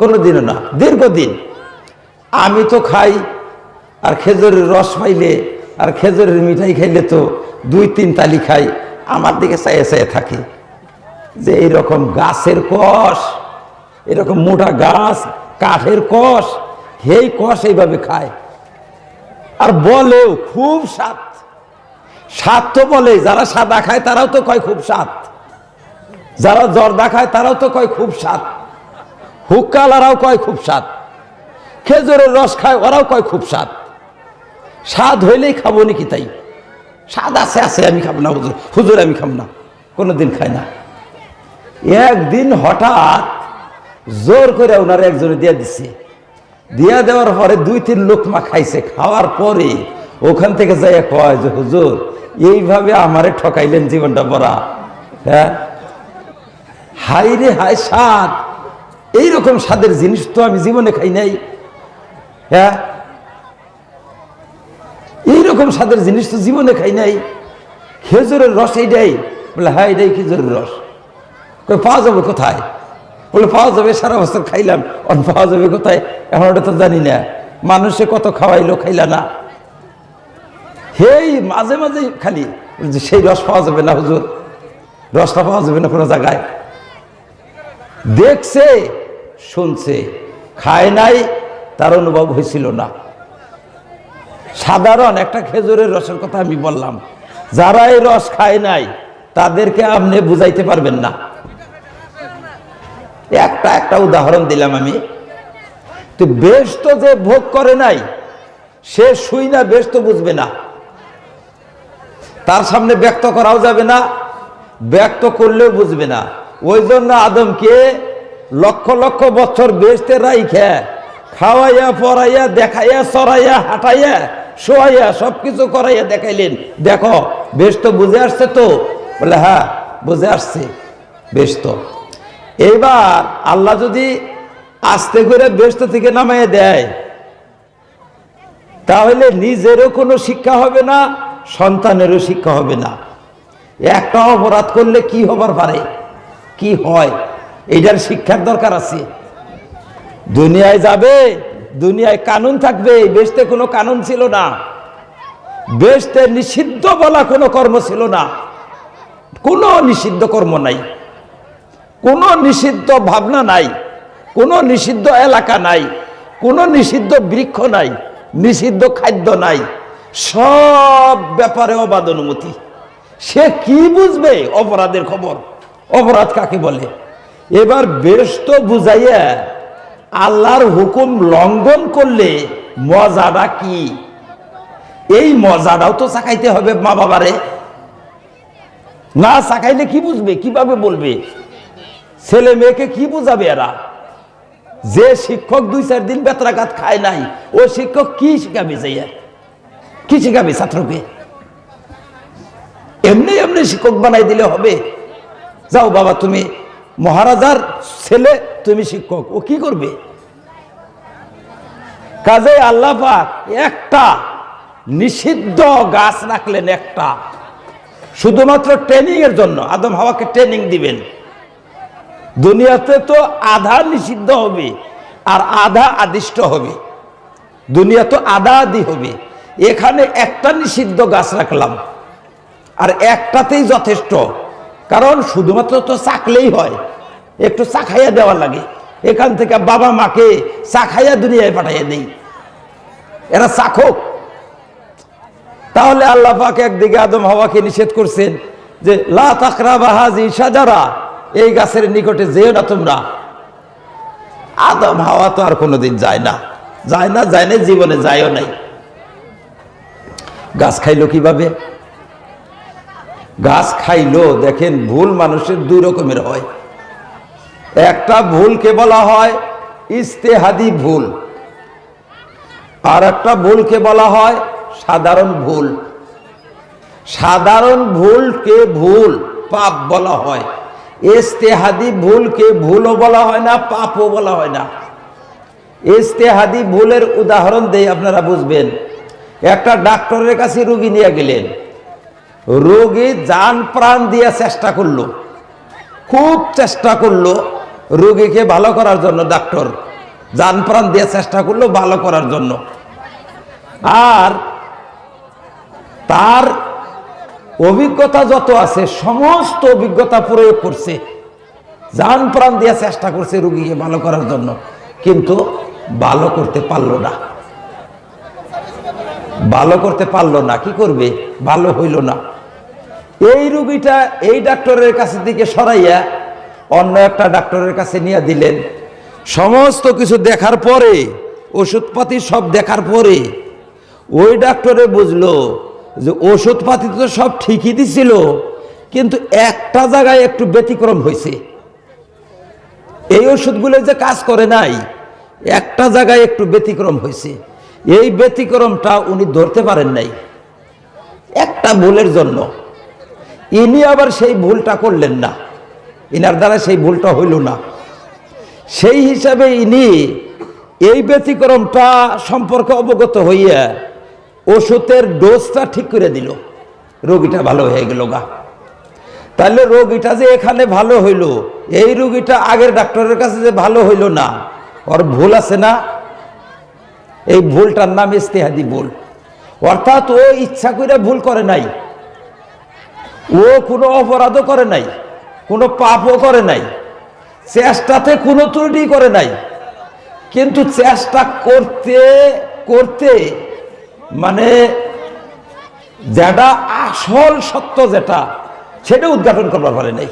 কোনো দিনও না, দীর্ঘদিন। আমি তো খাই, আর খেজুরের রস পাইলে, আর খেজুরের মিঠাই খাইলে তো দুই তিন তালি খাই, আমার দিকে চাইয়ে চাইয়ে থাকে। যে এইরকম গাছের কষ, এরকম মোটা গাছ, কাঠের কষ, সেই কষ এইভাবে খায়। আর বলেও খুব স্বাদ। স্বাদ তো বলে যারা সাদা খায় তারাও তো কয় খুব স্বাদ। যারা জর্দা খায় তারাও তো কয় খুব স্বাদ। হুক্কালারাও কয় খুব স্বাদ। খেজুরের রস খায় ওরাও কয় খুব স্বাদ। স্বাদ হইলেই খাব নাকি তাই? স্বাদ আছে আছে, আমি খাব না, হুজুর। হুজুর, আমি খাব না। কোনো দিন খাই না। একদিন হঠাৎ জোর করে ওনারা একজনে দিয়ে দিছে। দিয়া দেওয়ার পরে দুই, তিন লোকমা খাইছে। খাওয়ার পরে ওখান থেকে যাইয়া কয় যে, হুজুর এইভাবে আমারে ঠকাইলেন জীবনটা বড়া। হ্যাঁ? হাই রে হাই স্বাদ। এইরকম স্বাদের জিনিস তো আমি জীবনে খাই নাই। হ্যাঁ? এইরকম স্বাদের জিনিস তো জীবনে খাই নাই। খেজুরের রস এইটাই বলে হ্যাঁ এটাই খেজুরের রস। পাওয়া যাবে কোথায়? বলে, পাওয়া যাবে, সারা বছর খাইলাম। অন, পাওয়া যাবে কোথায়? এখন ওটা তো জানি না। মানুষে কত খাওয়াইলো, খাইলা না। হেই, মাঝে মাঝে খালি সেই রস পাওয়া যাবে না হুজুর। রসটা পাওয়া যাবে না কোনো জায়গায়। দেখছে, শুনছে, খায় নাই, তার অনুভব হয়েছিল না। সাধারণ একটা খেজুরের রসের কথা আমি বললাম, যারা এই রস খায় নাই, তাদেরকে আপনি বুঝাইতে পারবেন না। একটা একটা উদাহরণ দিলাম আমি। তো বেশ তো যে ভোগ করে নাই, সে শুই না, বেশ তো বুঝবে না। তার সামনে ব্যক্ত করাও যাবে না, ব্যক্ত করলেও বুঝবে না। ওই জন্য আদমকে লক্ষ লক্ষ বছর বেসতে রাইখে, খাওয়াইয়া, পড়াইয়া, দেখাইয়া, চড়াইয়া, হাঁটাইয়া, শোয়াইয়া, সবকিছু করাইয়া দেখাইলেন। দেখো, বেশ তো বুঝে আসছে তো? বলে হ্যাঁ বুঝে আসছে, বেশ তো। এইবার আল্লাহ যদি আস্তে করে ব্যস্ত থেকে নামাইয়া দেয়, তাহলে নিজেরও কোনো শিক্ষা হবে না সন্তানেরও শিক্ষা হবে না। একটা অপরাধ করলে কি হবার পারে? কি হয়? এটার শিক্ষার দরকার আছে। দুনিয়ায় যাবে, দুনিয়ায় কানুন থাকবে বেশতে কোনো কানুন ছিল না। বেশতে নিষিদ্ধ বলা কোনো কর্ম ছিল না। কোনো নিষিদ্ধ কর্ম নাই। কোনো নিষিদ্ধ ভাবনা নাই। কোনো নিষিদ্ধ এলাকা নাই। কোনো নিষিদ্ধ বৃক্ষ নাই। নিষিদ্ধ খাদ্য নাই। সব ব্যাপারে অবাধ অনুমতি। সে কি বুঝবে অপরাধের খবর? অপরাধ কাকে বলে? এবার বেশ তো বুঝাইয়া আল্লাহর হুকুম লঙ্ঘন করলে মজাটা কি? এই মজাটাও তো চাকাইতে হবে মা বাবারে। না চাকাইলে কি বুঝবে? কীভাবে বলবে? ছেলে মেয়েকে কি বুঝাবে এরা? যে শিক্ষক দুই চার দিন বেতরাঘাত খায় নাই, ও শিক্ষক কি শিখাবে যাইয়া কি শিখাবে ছাত্রকে? এমনি এমনি শিক্ষক বানাই দিলে হবে। যাও বাবা, তুমি মহারাজার ছেলে, তুমি শিক্ষক। ও কি করবে? কাজে আল্লাহ পাক একটা নিষিদ্ধ গাছ রাখলেন একটা। শুধুমাত্র ট্রেনিং এর জন্য। আদম হাওয়াকে ট্রেনিং দিবেন। দুনিয়াতে তো আধা নিষিদ্ধ হবে, আর আধা আদিষ্ট হবে। দুনিয়া তো আধা আদি হবে। এখানে একটা নিষিদ্ধ গাছ রাখলাম। আর একটাতেই যথেষ্ট। কারণ শুধুমাত্র তো চাকলেই হয়। একটু চাখাইয়া দেওয়া লাগে। এখান থেকে বাবা মাকে চাখাইয়া দুনিয়ায় পাঠাইয়া দেই। এরা চাখক তাহলে আল্লাহ পাক একদিকে আদম হাওয়াকে নিষেধ করছেন যে, লা বাহাজি সাজারা এই গাছের নিকটে যেও না তোমরা। আদম হাওয়া তো আর কোনোদিন যায় না। যায় না যায় না জীবনে যায়ও নাই। গাছ খাইলো কীভাবে? গাছ খাইলো, দেখেন ভুল মানুষের দুই রকমের হয়। একটা ভুলকে বলা হয় ইস্তেহাদি ভুল আর একটা ভুলকে বলা হয় সাধারণ ভুল। সাধারণ ভুলকে ভুল পাপ বলা হয়। ইস্তেহাদি ভুলকে ভুলও বলা হয় না, পাপও বলা হয় না। ইস্তেহাদি ভুলের উদাহরণ দেই আপনারা বুঝবেন। একটা ডাক্তারের কাছে রুগী নিয়ে গেলেন। রোগী যান প্রাণ দিয়ে চেষ্টা করল। খুব চেষ্টা করল রোগীকে ভালো করার জন্য, ডাক্তার। যান প্রাণ দিয়ে চেষ্টা করল ভালো করার জন্য। আর তার অভিজ্ঞতা যত আছে, সমস্ত অভিজ্ঞতা প্রয়োগ করছে। যান প্রাণ দিয়ে চেষ্টা করছে রুগীকে ভালো করার জন্য। কিন্তু ভালো করতে পারল না। ভালো করতে পারল না, কি করবে? ভালো হইল না। এই রুগীটা এই ডাক্তারের কাছে দিকে সরাইয়া অন্য একটা ডাক্তারের কাছে নিয়ে দিলেন। সমস্ত কিছু দেখার পরে, ওষুধপাতি সব দেখার পরে, ওই ডাক্তারে বুঝলো যে ওষুধপাতি তো সব ঠিকই দিছিল, কিন্তু একটা জায়গায় একটু ব্যতিক্রম হয়েছে। এই ওষুধগুলো যে কাজ করে নাই, একটা জায়গায় একটু ব্যতিক্রম হয়েছে। এই ব্যতিক্রমটা উনি ধরতে পারেন নাই। একটা ভুলের জন্য। ইনি আবার সেই ভুলটা করলেন না। ইনার দ্বারা সেই ভুলটা হইল না। সেই হিসাবে ইনি এই ব্যতিক্রমটা সম্পর্কে অবগত হইয়া ওষুধের ডোজটা ঠিক করে দিল। রোগীটা ভালো হয়ে গেল গা। তাহলে রোগীটা যে এখানে ভালো হইল, এই রোগীটা আগের ডাক্তারের কাছে যে ভালো হইল না, ওর ভুল আছে না? এই ভুলটার নাম ইস্তেহাদি ভুল। অর্থাৎ ও ইচ্ছা করে ভুল করে নাই। ও কোনো অপরাধও করে নাই, কোনো পাপও করে নাই। চেষ্টাতে কোনো ত্রুটি করে নাই। কিন্তু চেষ্টা করতে করতে মানে যেটা আসল সত্য যেটা, সেটা উদ্ঘাটন করবার পারে নাই।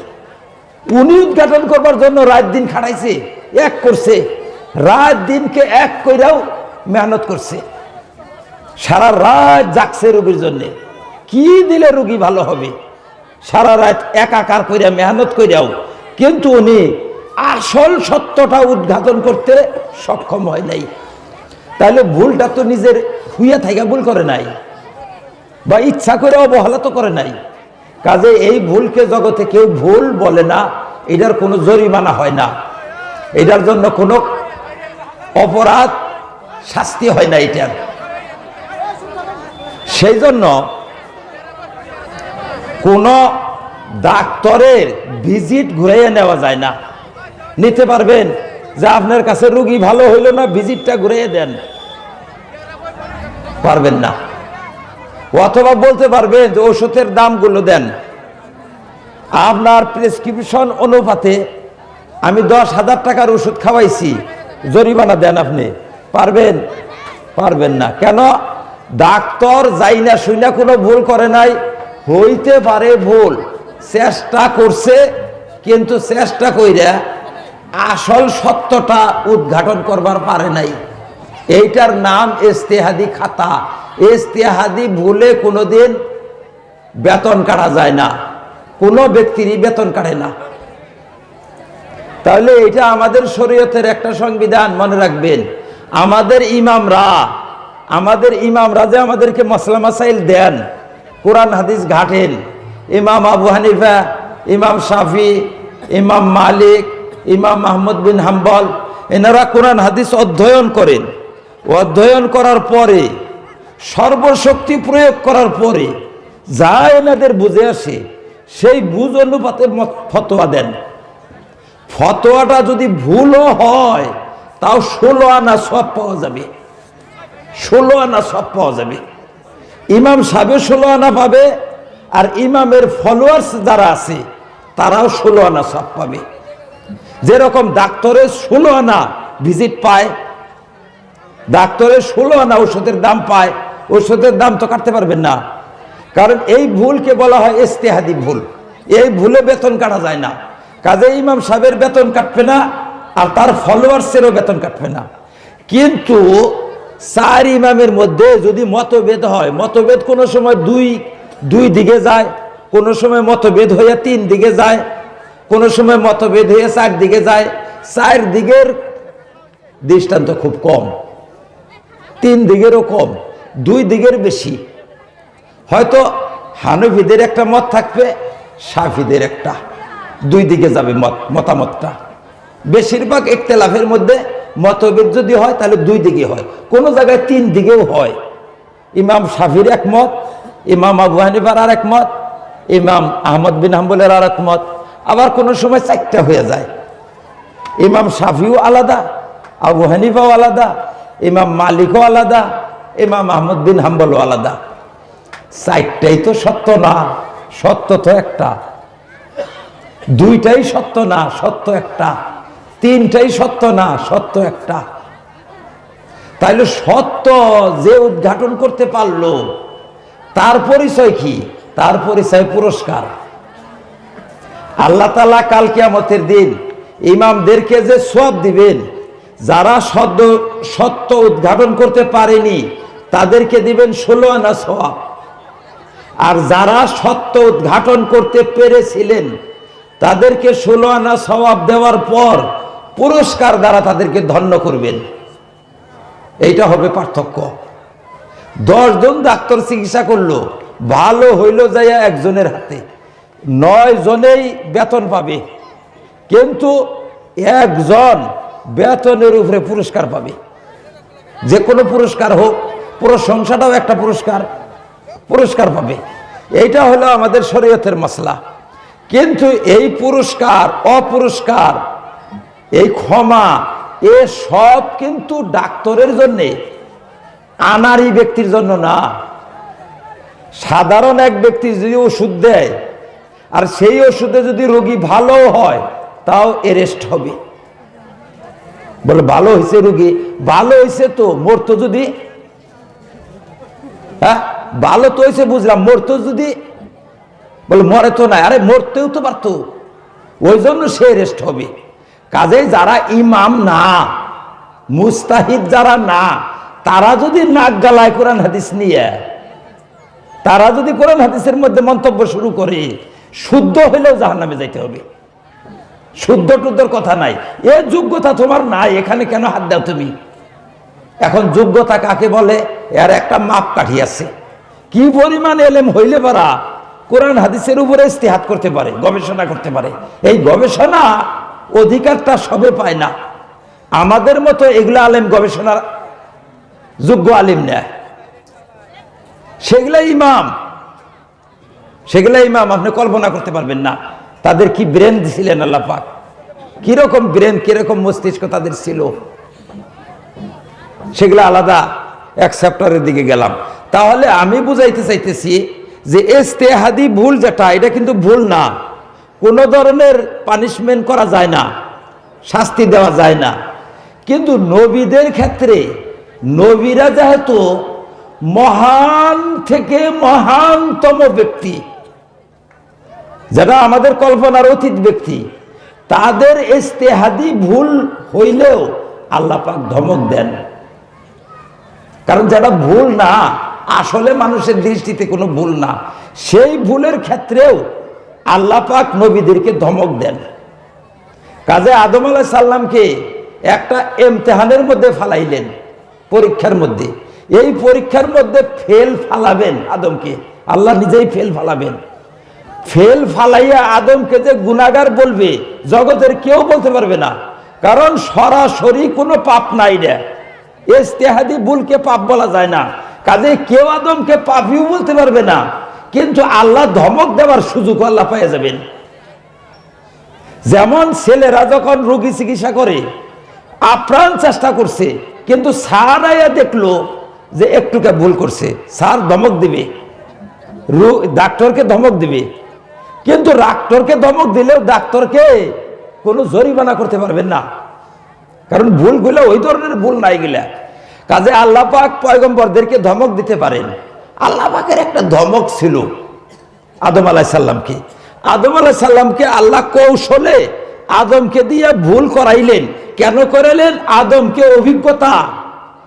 উনি উদ্ঘাটন করবার জন্য রাত দিন খাটাইছে, এক করছে। রাত দিনকে এক কইরাও মেহনত করছে। সারা রাত জাগছে রোগীর জন্যে। কি দিলে রুগী ভালো হবে? সারা রাত একাকার কইরা মেহনত কইরাও। কিন্তু উনি আসল সত্যটা উদ্ঘাটন করতে সক্ষম হয় নাই। তাহলে ভুলটা তো নিজের হুইয়া থাকা ভুল করে নাই। বা ইচ্ছা করে অবহেলা তো করে নাই। কাজে এই ভুলকে জগতে কেউ ভুল বলে না, এটার কোনো জরিমানা হয় না। এটার জন্য কোনো অপরাধ শাস্তি হয় না এটার সেই জন্য কোনো ডাক্তারের ভিজিট ঘুরাইয়ে নেওয়া যায় না। নিতে পারবেন যে আপনার কাছে রুগী ভালো হইল না, ভিজিটটা ঘুরাইয়ে দেন। পারবেন না। অথবা বলতে পারবেন যে ওষুধের দামগুলো দেন। আপনার প্রেসক্রিপশন অনুপাতে আমি দশ হাজার টাকার ওষুধ খাওয়াইছি। জরিমানা দেন আপনি। পারবেন? পারবেন না। কেন? ডাক্তার যাই না শুই না কোনো ভুল করে নাই। হইতে পারে ভুল। চেষ্টা করছে, কিন্তু চেষ্টা কইরা আসল সত্যটা উদ্ঘাটন করবার পারে নাই। এইটার নাম ইস্তেহাদি খাতা। ইস্তেহাদি ভুলে কোনোদিন বেতন কাটা যায় না। কোনো ব্যক্তিরই বেতন কাটে না। তাহলে এটা আমাদের শরীয়তের একটা সংবিধান, মনে রাখবেন। আমাদের ইমামরা আমাদের ইমামরা যে আমাদেরকে মশলা মাসাইল দেন, কোরআন হাদিস ঘাটেন, ইমাম আবু হানিফা, ইমাম শাফি, ইমাম মালিক, ইমাম মাহমুদ বিন হাম্বল, এনারা কোরআন হাদিস অধ্যয়ন করেন। অধ্যয়ন করার পরে, সর্বশক্তি প্রয়োগ করার পরে, যা এনাদের বুঝে আসে, সেই বুঝ অনুপাতে ফতোয়া দেন। ফতোয়াটা যদি ভুলও হয় তাও ষোলো আনা সব পাওয়া যাবে। ষোলো আনা সব পাওয়া যাবে। ইমাম সাহেব ষোলো আনা পাবে আর ইমামের ফলোয়ার্স যারা আছে, তারাও ষোলো আনা সব পাবে। যেরকম ডাক্তারের ষোলো আনা ভিজিট পায় ডাক্তারের ষোলো আনা ওষুধের দাম পায় ওষুধের দাম তো কাটতে পারবেন না। কারণ এই ভুলকে বলা হয় ইস্তেহাদি ভুল। এই ভুলে বেতন কাটা যায় না। কাজে ইমাম সাহেবের বেতন কাটবে না আর তার ফলোয়ার্সেরও বেতন কাটবে না। কিন্তু চার ইমামের মধ্যে যদি মতভেদ হয়, মতভেদ কোনো সময় দুই দুই দিকে যায়, কোনো সময় মতভেদ হয়ে তিন দিকে যায়, কোনো সময় মতভেদ হয়ে চার দিকে যায়, চার দিকের দৃষ্টান্ত খুব কম, তিন দিকেরও কম, দুই দিকের বেশি। হয়তো হানফিদের একটা মত থাকবে, সাফিদের একটা, দুই দিকে যাবে মত, মতামতটা। বেশিরভাগ একতেলাফের মধ্যে মতভেদ যদি হয়, তাহলে দুই দিকে হয়। কোনো জায়গায় তিন দিকেও হয়। ইমাম শাফির একমত, ইমাম আবু হানিফার আর একমত, ইমাম আহমদ বিন হাম্বলের আর একমত। আবার কোনো সময় চারটা হয়ে যায়। ইমাম শাফিও আলাদা, আবু হানিফাও আলাদা, ইমাম মালিকও আলাদা, ইমাম আহমদ বিন হাম্বলও আলাদা। চারটাই তো সত্য না, সত্য তো একটা। দুইটাই সত্য না, সত্য একটা। তিনটাই সত্য না? সত্য একটা। তাইলে সত্য যে উদ্ঘাটন করতে পারল, তার পরিচয় কি? তার পরিচয় পুরস্কার। আল্লাহ তালা কাল কিয়ামতের দিন ইমামদেরকে যে সব দিবেন, যারা সদ্য সত্য উদ্ঘাটন করতে পারেনি, তাদেরকে দিবেন ষোলো আনা সওয়াব। আর যারা সত্য উদ্ঘাটন করতে পেরেছিলেন, তাদেরকে ষোলো আনা সওয়াব দেওয়ার পর পুরস্কার দ্বারা তাদেরকে ধন্য করবেন। এইটা হবে পার্থক্য। দশজন ডাক্তার চিকিৎসা করল, ভালো হইল যাইয়া একজনের হাতে। নয় জনেই বেতন পাবে, কিন্তু একজন বেতনের উপরে পুরস্কার পাবে। যে কোনো পুরস্কার হোক, প্রশংসাটাও একটা পুরস্কার পুরস্কার পাবে। এইটা হলো আমাদের শরীয়তের মশলা কিন্তু এই পুরস্কার, অপুরস্কার এই ক্ষমা, এ সব কিন্তু ডাক্তারের জন্যে, আনারি ব্যক্তির জন্য না। সাধারণ এক ব্যক্তি যদি ওষুধ দেয়, আর সেই ওষুধে যদি রোগী ভালো হয়, তাও এরেস্ট হবে। বলে, ভালো হয়েছে রুগী, ভালো হয়েছে তো মরতো যদি হ্যাঁ ভালো তো হয়েছে বুঝলাম মরতো যদি, বলে, মরে তো না আরে, মরতেও তো পারতো। ওই জন্য সে রেস্ট হবে। কাজে যারা ইমাম না, মুস্তাহিদ যারা না, তারা যদি নাক গালায় কোরআন হাদিস নিয়ে, তারা যদি কোরআন হাদিসের মধ্যে মন্তব্য শুরু করে, শুদ্ধ হইলেও জাহান নামে যাইতে হবে। শুদ্ধ টুদ্ধর কথা নাই। এ যোগ্যতা তোমার নাই, এখানে কেন হাত দাও তুমি? এখন যোগ্যতা কাকে বলে? এর একটা মাপ কাঠি আছে। কি পরিমাণ এলেম হইলে পারা কোরআন হাদিসের উপরে ইস্তেহাত করতে পারে, গবেষণা করতে পারে। এই গবেষণা অধিকারটা সবে পায় না। আমাদের মতো এগুলো আলেম গবেষণার যোগ্য আলিম নেয় সেগুলা ইমাম সেগুলা ইমাম আপনি কল্পনা করতে পারবেন না। তাদের কি ব্রেন দিছিলেন আল্লাহ পাক? কীরকম ব্রেন কীরকম মস্তিষ্ক তাদের ছিল? সেগুলো আলাদা এক চ্যাপ্টারের দিকে গেলাম। তাহলে আমি বুঝাইতে চাইতেছি যে এস্তেহাদি ভুল যেটা, এটা কিন্তু ভুল না। কোনো ধরনের পানিশমেন্ট করা যায় না, শাস্তি দেওয়া যায় না। কিন্তু নবীদের ক্ষেত্রে, নবীরা যেহেতু মহান থেকে মহানতম ব্যক্তি, যারা আমাদের কল্পনার অতীত ব্যক্তি, তাদের ইস্তেহাদি ভুল হইলেও আল্লাহ পাক ধমক দেন। কারণ যারা ভুল না, আসলে মানুষের দৃষ্টিতে কোনো ভুল না। সেই ভুলের ক্ষেত্রেও আল্লাহ পাক নবীদেরকে ধমক দেন। কাজে আদম আলাহ সাল্লামকে একটা এমতেহানের মধ্যে ফালাইলেন, পরীক্ষার মধ্যে। এই পরীক্ষার মধ্যে ফেল ফালাবেন আদমকে, আল্লাহ নিজেই ফেল ফালাবেন। ফেল ফালাইয়া আদমকে যে গুনাগার বলবে, জগতের কেউ বলতে পারবে না। কারণ সরাসরি কোনো পাপ নাই রে। ইস্তেহাদি ভুলকে পাপ বলা যায় না। কাজে কেউ আদমকে পাপিও বলতে পারবে না। কিন্তু আল্লাহ ধমক দেওয়ার সুযোগ আল্লাহ পাইয়া যাবেন। যেমন ছেলেরা যখন রোগী চিকিৎসা করে, আপ্রাণ চেষ্টা করছে, কিন্তু স্যার আয়া দেখল যে একটুকে ভুল করছে। স্যার ধমক দিবে। ডাক্তারকে ধমক দিবে। কিন্তু ডাক্তারকে ধমক দিলেও ডাক্তারকে কোনো জরিমানা করতে পারবেন না। কারণ ভুলগুলো ওই ধরনের ভুল নাই গিলা। কাজে আল্লাহ পাক পয়গম্বরদেরকে ধমক দিতে পারেন। আল্লাহ পাকের একটা ধমক ছিল আদম আলাহ সাল্লামকে আদম আলাহ সাল্লামকে আল্লাহ কৌশলে আদমকে দিয়ে ভুল করাইলেন। কেন করাইলেন? আদমকে অভিজ্ঞতা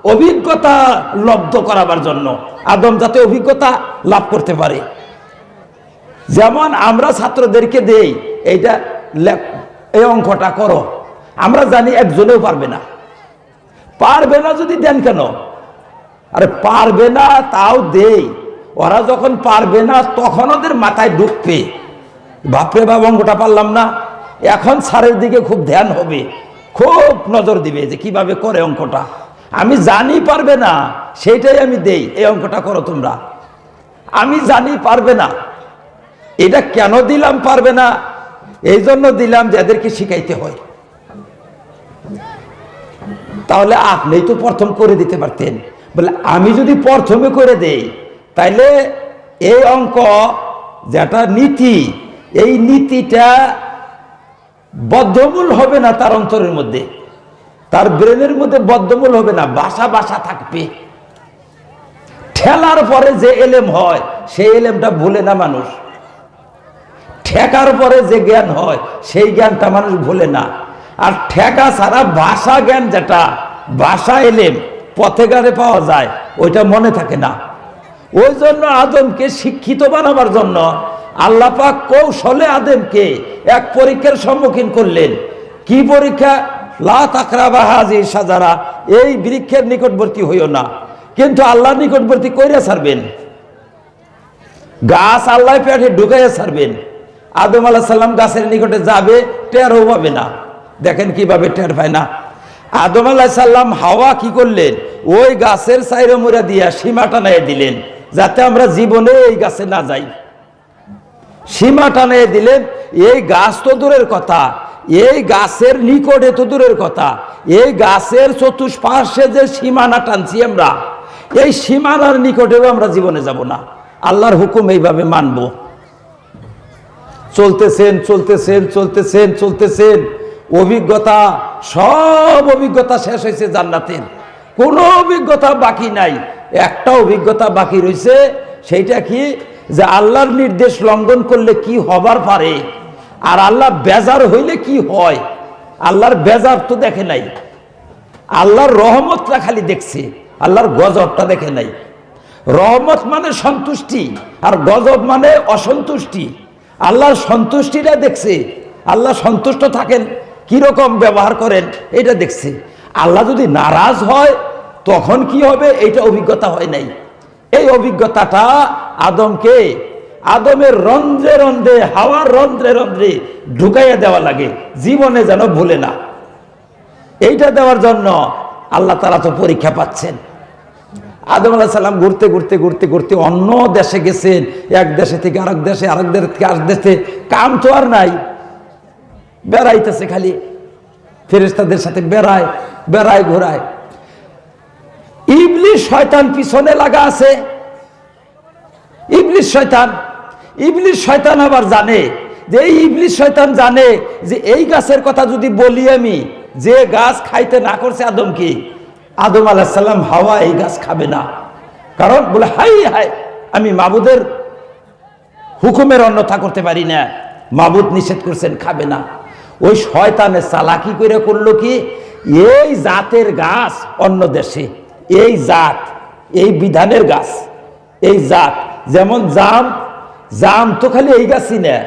অভিজ্ঞতা লব্ধ করাবার জন্য। আদম যাতে অভিজ্ঞতা লাভ করতে পারে। যেমন আমরা ছাত্রদেরকে দেই, এইটা এই অঙ্কটা করো। আমরা জানি একজনেও পারবে না। পারবে না যদি দেন কেন? আরে পারবে না, তাও দেই। ওরা যখন পারবে না, তখন ওদের মাথায় ঢুকবে। বাপরে বাপ অঙ্কটা পারলাম না। এখন স্যারের দিকে খুব ধ্যান হবে। খুব নজর দিবে যে কীভাবে করে অঙ্কটা। আমি জানি পারবে না, সেইটাই আমি দেই। এই অঙ্কটা করো তোমরা। আমি জানি পারবে না। এটা কেন দিলাম পারবে না? এই জন্য দিলাম যে এদেরকে শিখাইতে হয়। তাহলে আপনি তো প্রথম করে দিতে পারতেন। বলে, আমি যদি প্রথমে করে দেই, তাইলে এই অঙ্ক, যেটা নীতি, এই নীতিটা বদ্ধমূল হবে না তার অন্তরের মধ্যে। তার ব্রেনের মধ্যে বদ্ধমূল হবে না, বাসা বাসা থাকবে। ঠেলার পরে যে এলেম হয়, সেই এলেমটা ভুলে না মানুষ। ঠেকার পরে যে জ্ঞান হয়, সেই জ্ঞানটা মানুষ ভুলে না। আর ঠেকা ছাড়া ভাষা জ্ঞান যেটা, ভাষা এলেম পথে গানে পাওয়া যায়, ওইটা মনে থাকে না। ওই জন্য আদমকে শিক্ষিত বানাবার জন্য আল্লাহ পাক কৌশলে আদমকে এক পরীক্ষার সম্মুখীন করলেন। কি পরীক্ষা? লা তাকরা বা হাজি সাজারা এই বৃক্ষের নিকটবর্তী হইও না। কিন্তু আল্লাহ নিকটবর্তী কইরা ছাড়বেন। গাছ আল্লাহ পেটে ঢুকাইয়া ছাড়বেন। আদম আলাহ সাল্লাম গাছের নিকটে যাবে, টেরও পাবে না। দেখেন কীভাবে টের পায় না। আদম আলাহ সাল্লাম হাওয়া কি করলেন? ওই গাছের সাইরে মুড়া দিয়া সীমা টানাই দিলেন, যাতে আমরা জীবনে এই গাছে না যাই। সীমা টানিয়ে দিলেন, এই গাছ তো দূরের কথা, এই গাছের নিকটে তো দূরের কথা, এই গাছের চতুষ্পার্শ্বে যে সীমানা টানছি আমরা, এই সীমানার নিকটেও আমরা জীবনে যাব না। আল্লাহর হুকুম এইভাবে মানব। চলতেছেন চলতেছেন চলতেছেন চলতেছেন। অভিজ্ঞতা, সব অভিজ্ঞতা শেষ হয়েছে জান্নাতের। কোনো অভিজ্ঞতা বাকি নাই। একটা অভিজ্ঞতা বাকি রয়েছে সেইটা কি? যে আল্লাহর নির্দেশ লঙ্ঘন করলে কি হবার পারে? আর আল্লাহ বেজার হইলে কি হয়? আল্লাহর বেজার তো দেখে নাই। আল্লাহর রহমতটা খালি দেখছে, আল্লাহর গজবটা দেখে নাই। রহমত মানে সন্তুষ্টি, আর গজব মানে অসন্তুষ্টি। আল্লাহর সন্তুষ্টিটা দেখছে, আল্লাহ সন্তুষ্ট থাকেন। কীরকম ব্যবহার করেন এটা দেখছি। আল্লাহ যদি নারাজ হয়, তখন কি হবে? এইটা অভিজ্ঞতা হয় নাই। এই অভিজ্ঞতাটা আদমকে, আদমের রন্ধ্রে রন্ধ্রে, হাওয়ার রন্ধ্রে রন্ধ্রে ঢুকাইয়া দেওয়া লাগে। জীবনে যেন ভুলে না। এইটা দেওয়ার জন্য আল্লাহ তারা তো পরীক্ষা পাচ্ছেন। আদম আলাহ সাল্লাম ঘুরতে ঘুরতে ঘুরতে ঘুরতে অন্য দেশে গেছেন। এক দেশে থেকে আরেক দেশে, আরেক দেশ থেকে আরেক দেশে। কাম তো আর নাই। বেড়াইতেছে খালি। ফেরেস্তাদের সাথে বেড়ায় বেড়ায়, ঘোরায়। ইবলিশ শয়তান পিছনে লাগা আছে। ইবলিশ শয়তান ইবলিশ শয়তান আবার জানে যে এই ইবলিশ শয়তান জানে যে এই গাছের কথা যদি বলি আমি, যে গাছ খাইতে না করছে আদম কি? আদম আলাহিসাল্লাম হাওয়া এই গাছ খাবে না। কারণ বলে হাই হাই আমি মাবুদের হুকুমের অন্যথা করতে পারি না। মাবুদ নিষেধ করছেন, খাবে না। ওই শয়তানে চালাকি করে করল কি? এই জাতের গাছ অন্য দেশে, এই জাত, এই বিধানের গাছ, এই জাত। যেমন জাম জাম তো খালি এই গাছই না,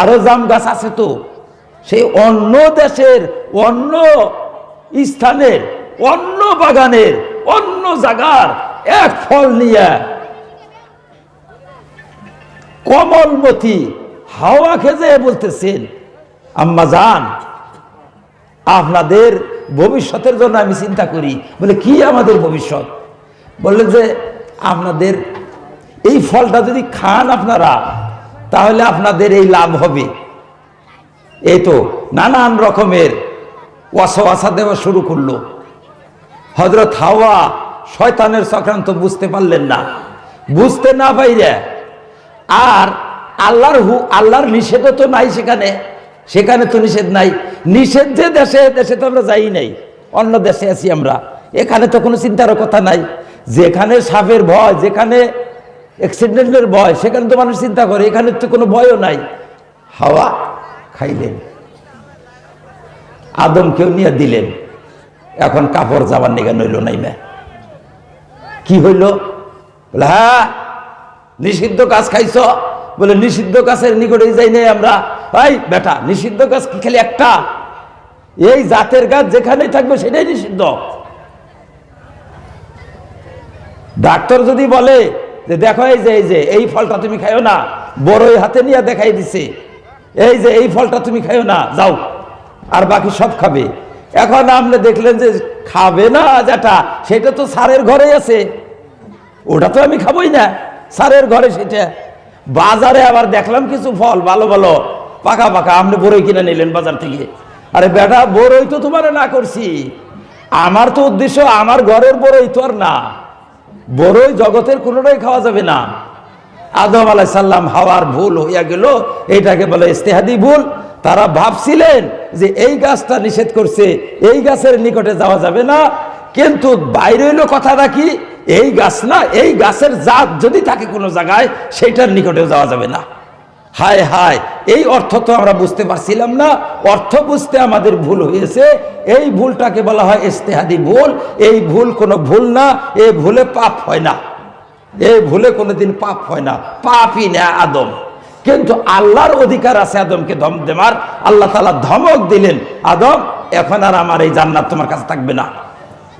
আরও জাম গাছ আছে তো। সেই অন্য দেশের, অন্য স্থানের, অন্য বাগানের, অন্য জায়গার এক ফল নিয়ে কমলমতি হাওয়া খেজে বলতেছেন আম্মা যান আপনাদের ভবিষ্যতের জন্য আমি চিন্তা করি। বলে, কি আমাদের ভবিষ্যৎ? বললেন যে, আপনাদের এই ফলটা যদি খান আপনারা, তাহলে আপনাদের এই লাভ হবে। এই তো নানান রকমের ওয়াসা দেওয়া শুরু করল। হজরত হাওয়া শয়তানের চক্রান্ত বুঝতে পারলেন না। বুঝতে না পাইরে, আর আল্লাহর হু আল্লাহর নিষেধও তো নাই সেখানে। সেখানে তো নিষেধ নাই। নিষেধ যে দেশে দেশে তো আমরা যাই নাই। অন্য দেশে আছি আমরা। এখানে তো কোনো চিন্তার কথা নাই। যেখানে সাপের ভয়, যেখানে অ্যাক্সিডেন্টের ভয়, সেখানে তো মানুষ চিন্তা করে। এখানে তো কোনো ভয়ও নাই। হাওয়া খাইলেন। আদমকেও নিয়ে দিলেন। এখন কাপড় যাবার নিগে নইল নাই মে। কি হইল? বলে হ্যাঁ নিষিদ্ধ কাজ খাইছ। বলে, নিষিদ্ধ কাছের নিকটে যাই নাই আমরা। ভাই বেটা, নিষিদ্ধ কাজ কি খালি একটা? এই জাতের গাছ যেখানেই থাকবে সেটাই নিষিদ্ধ। ডাক্তার যদি বলে যে দেখো এই যে এই যে, এই ফলটা তুমি খাইও না, বড়ই হাতে নিয়ে দেখাই দিছে। এই যে, এই ফলটা তুমি খাইও না, যাও, আর বাকি সব খাবে। এখন আপনি দেখলেন যে খাবে না যেটা, সেটা তো সারের ঘরে আছে। ওটা তো আমি খাবোই না, সারের ঘরে সেটা। বাজারে আবার দেখলাম কিছু ফল, ভালো ভালো। পাকা পাকা আপনি বড়ই কিনে নিলেন বাজার থেকে। আরে বেটা বড়ই তো তোমার না করছি। আমার তো উদ্দেশ্য, আমার ঘরের বড়ই তো আর না। বড়ই জগতের কোনোটাই খাওয়া যাবে না। আদম আলাই সাল্লাম হাওয়ার ভুল হইয়া গেল, এটাকে বলে ইস্তেহাদি ভুল। তারা ভাবছিলেন যে এই গাছটা নিষেধ করছে, এই গাছের নিকটে যাওয়া যাবে না। কিন্তু বাইরে হইল কথাটা কি? এই গাছ না, এই গাছের জাত যদি থাকে কোনো জায়গায় সেইটার নিকটেও যাওয়া যাবে না। হায় হায়, এই অর্থ তো আমরা বুঝতে পারছিলাম না। অর্থ বুঝতে আমাদের ভুল হয়েছে। এই ভুলটাকে বলা হয় ইস্তেহাদি ভুল। এই ভুল কোনো ভুল না, এই ভুলে পাপ হয় না। এই ভুলে কোনোদিন পাপ হয় না। পাপই না আদম। কিন্তু আল্লাহর অধিকার আছে আদমকে ধম দেমার। আল্লাহ তালা ধমক দিলেন, আদম, এখন আর আমার এই জান্নাত তোমার কাছে থাকবে না।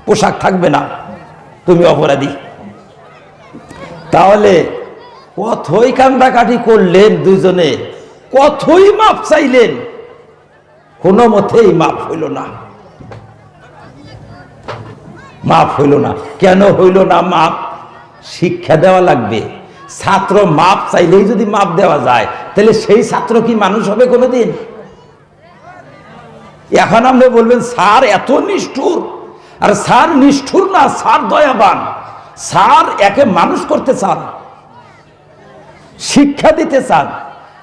পোশাক থাকবে না। তুমি অপরাধী। তাহলে কথই কান্দাকাটি করলেন দুজনে কথই মাপ চাইলেন, কোনো মতেই মাপ হইল না। মাপ হইল না। কেন হইল না মাপ? শিক্ষা দেওয়া লাগবে। ছাত্র মাপ চাইলেই যদি মাপ দেওয়া যায়, তাহলে সেই ছাত্র কি মানুষ হবে কোনোদিন? এখন আপনি বলবেন, স্যার, এত নিষ্ঠুর। আর, স্যার, নিষ্ঠুর না, স্যার দয়াবান। স্যার একে মানুষ করতে চান। শিক্ষা দিতে চান।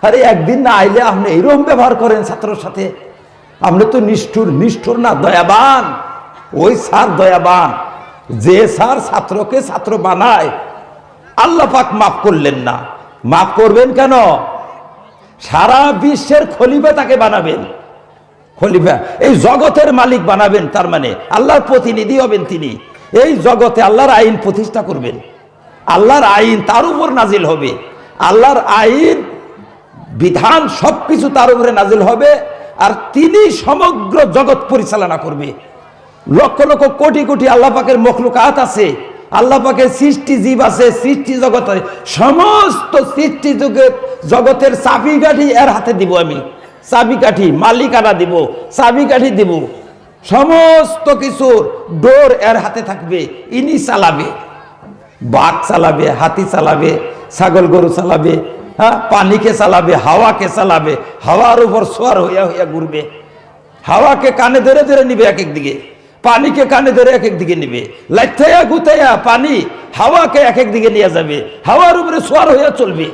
আরে একদিন না আইলে আপনি এইরকম ব্যবহার করেন ছাত্রর সাথে। আপনি তো নিষ্ঠুর নিষ্ঠুর না, দয়াবান। ওই স্যার দয়াবান। যে স্যার ছাত্রকে ছাত্র বানায়, আল্লাহ পাক মাফ করলেন না। মাফ করবেন কেন? সারা বিশ্বের খলিফা তাকে বানাবেন। খলিফা, এই জগতের মালিক বানাবেন তার মানে। আল্লাহর প্রতিনিধি হবেন তিনি। এই জগতে আল্লাহর আইন প্রতিষ্ঠা করবেন। আল্লাহর আইন তার উপর নাজিল হবে। আল্লাহর আইন, বিধান সবকিছু তার উপরে নাজিল হবে আর তিনি সমগ্র জগৎ পরিচালনা করবে। লক্ষ লক্ষ কোটি কোটি আল্লাহ পাকের মখলুকাত আছে, আল্লাহ পাকের সৃষ্টি জীব আছে, সৃষ্টি জগতে সমস্ত সৃষ্টি জগৎ জগতের চাবিকাঠি এর হাতে দিব আমি। চাবিকাঠি, মালিকানা দিব, চাবিকাঠি দিব। সমস্ত কিছুর ডোর এর হাতে থাকবে, ইনি চালাবে। বাঘ চালাবে, হাতি চালাবে, ছাগল গরু চালাবে হ্যাঁ পানিকে চালাবে, হাওয়াকে চালাবে, হাওয়ার উপর সোয়ার হইয়া হইয়া ঘুরবে। হাওয়াকে কানে ধরে ধরে নিবে এক এক দিকে পানিকে কানে ধরে এক এক দিকে নিবে। লাইথাইয়া গুতাইয়া পানি হাওয়াকে এক এক দিকে নিয়ে যাবে, হাওয়ার উপরে সোয়ার হইয়া চলবে।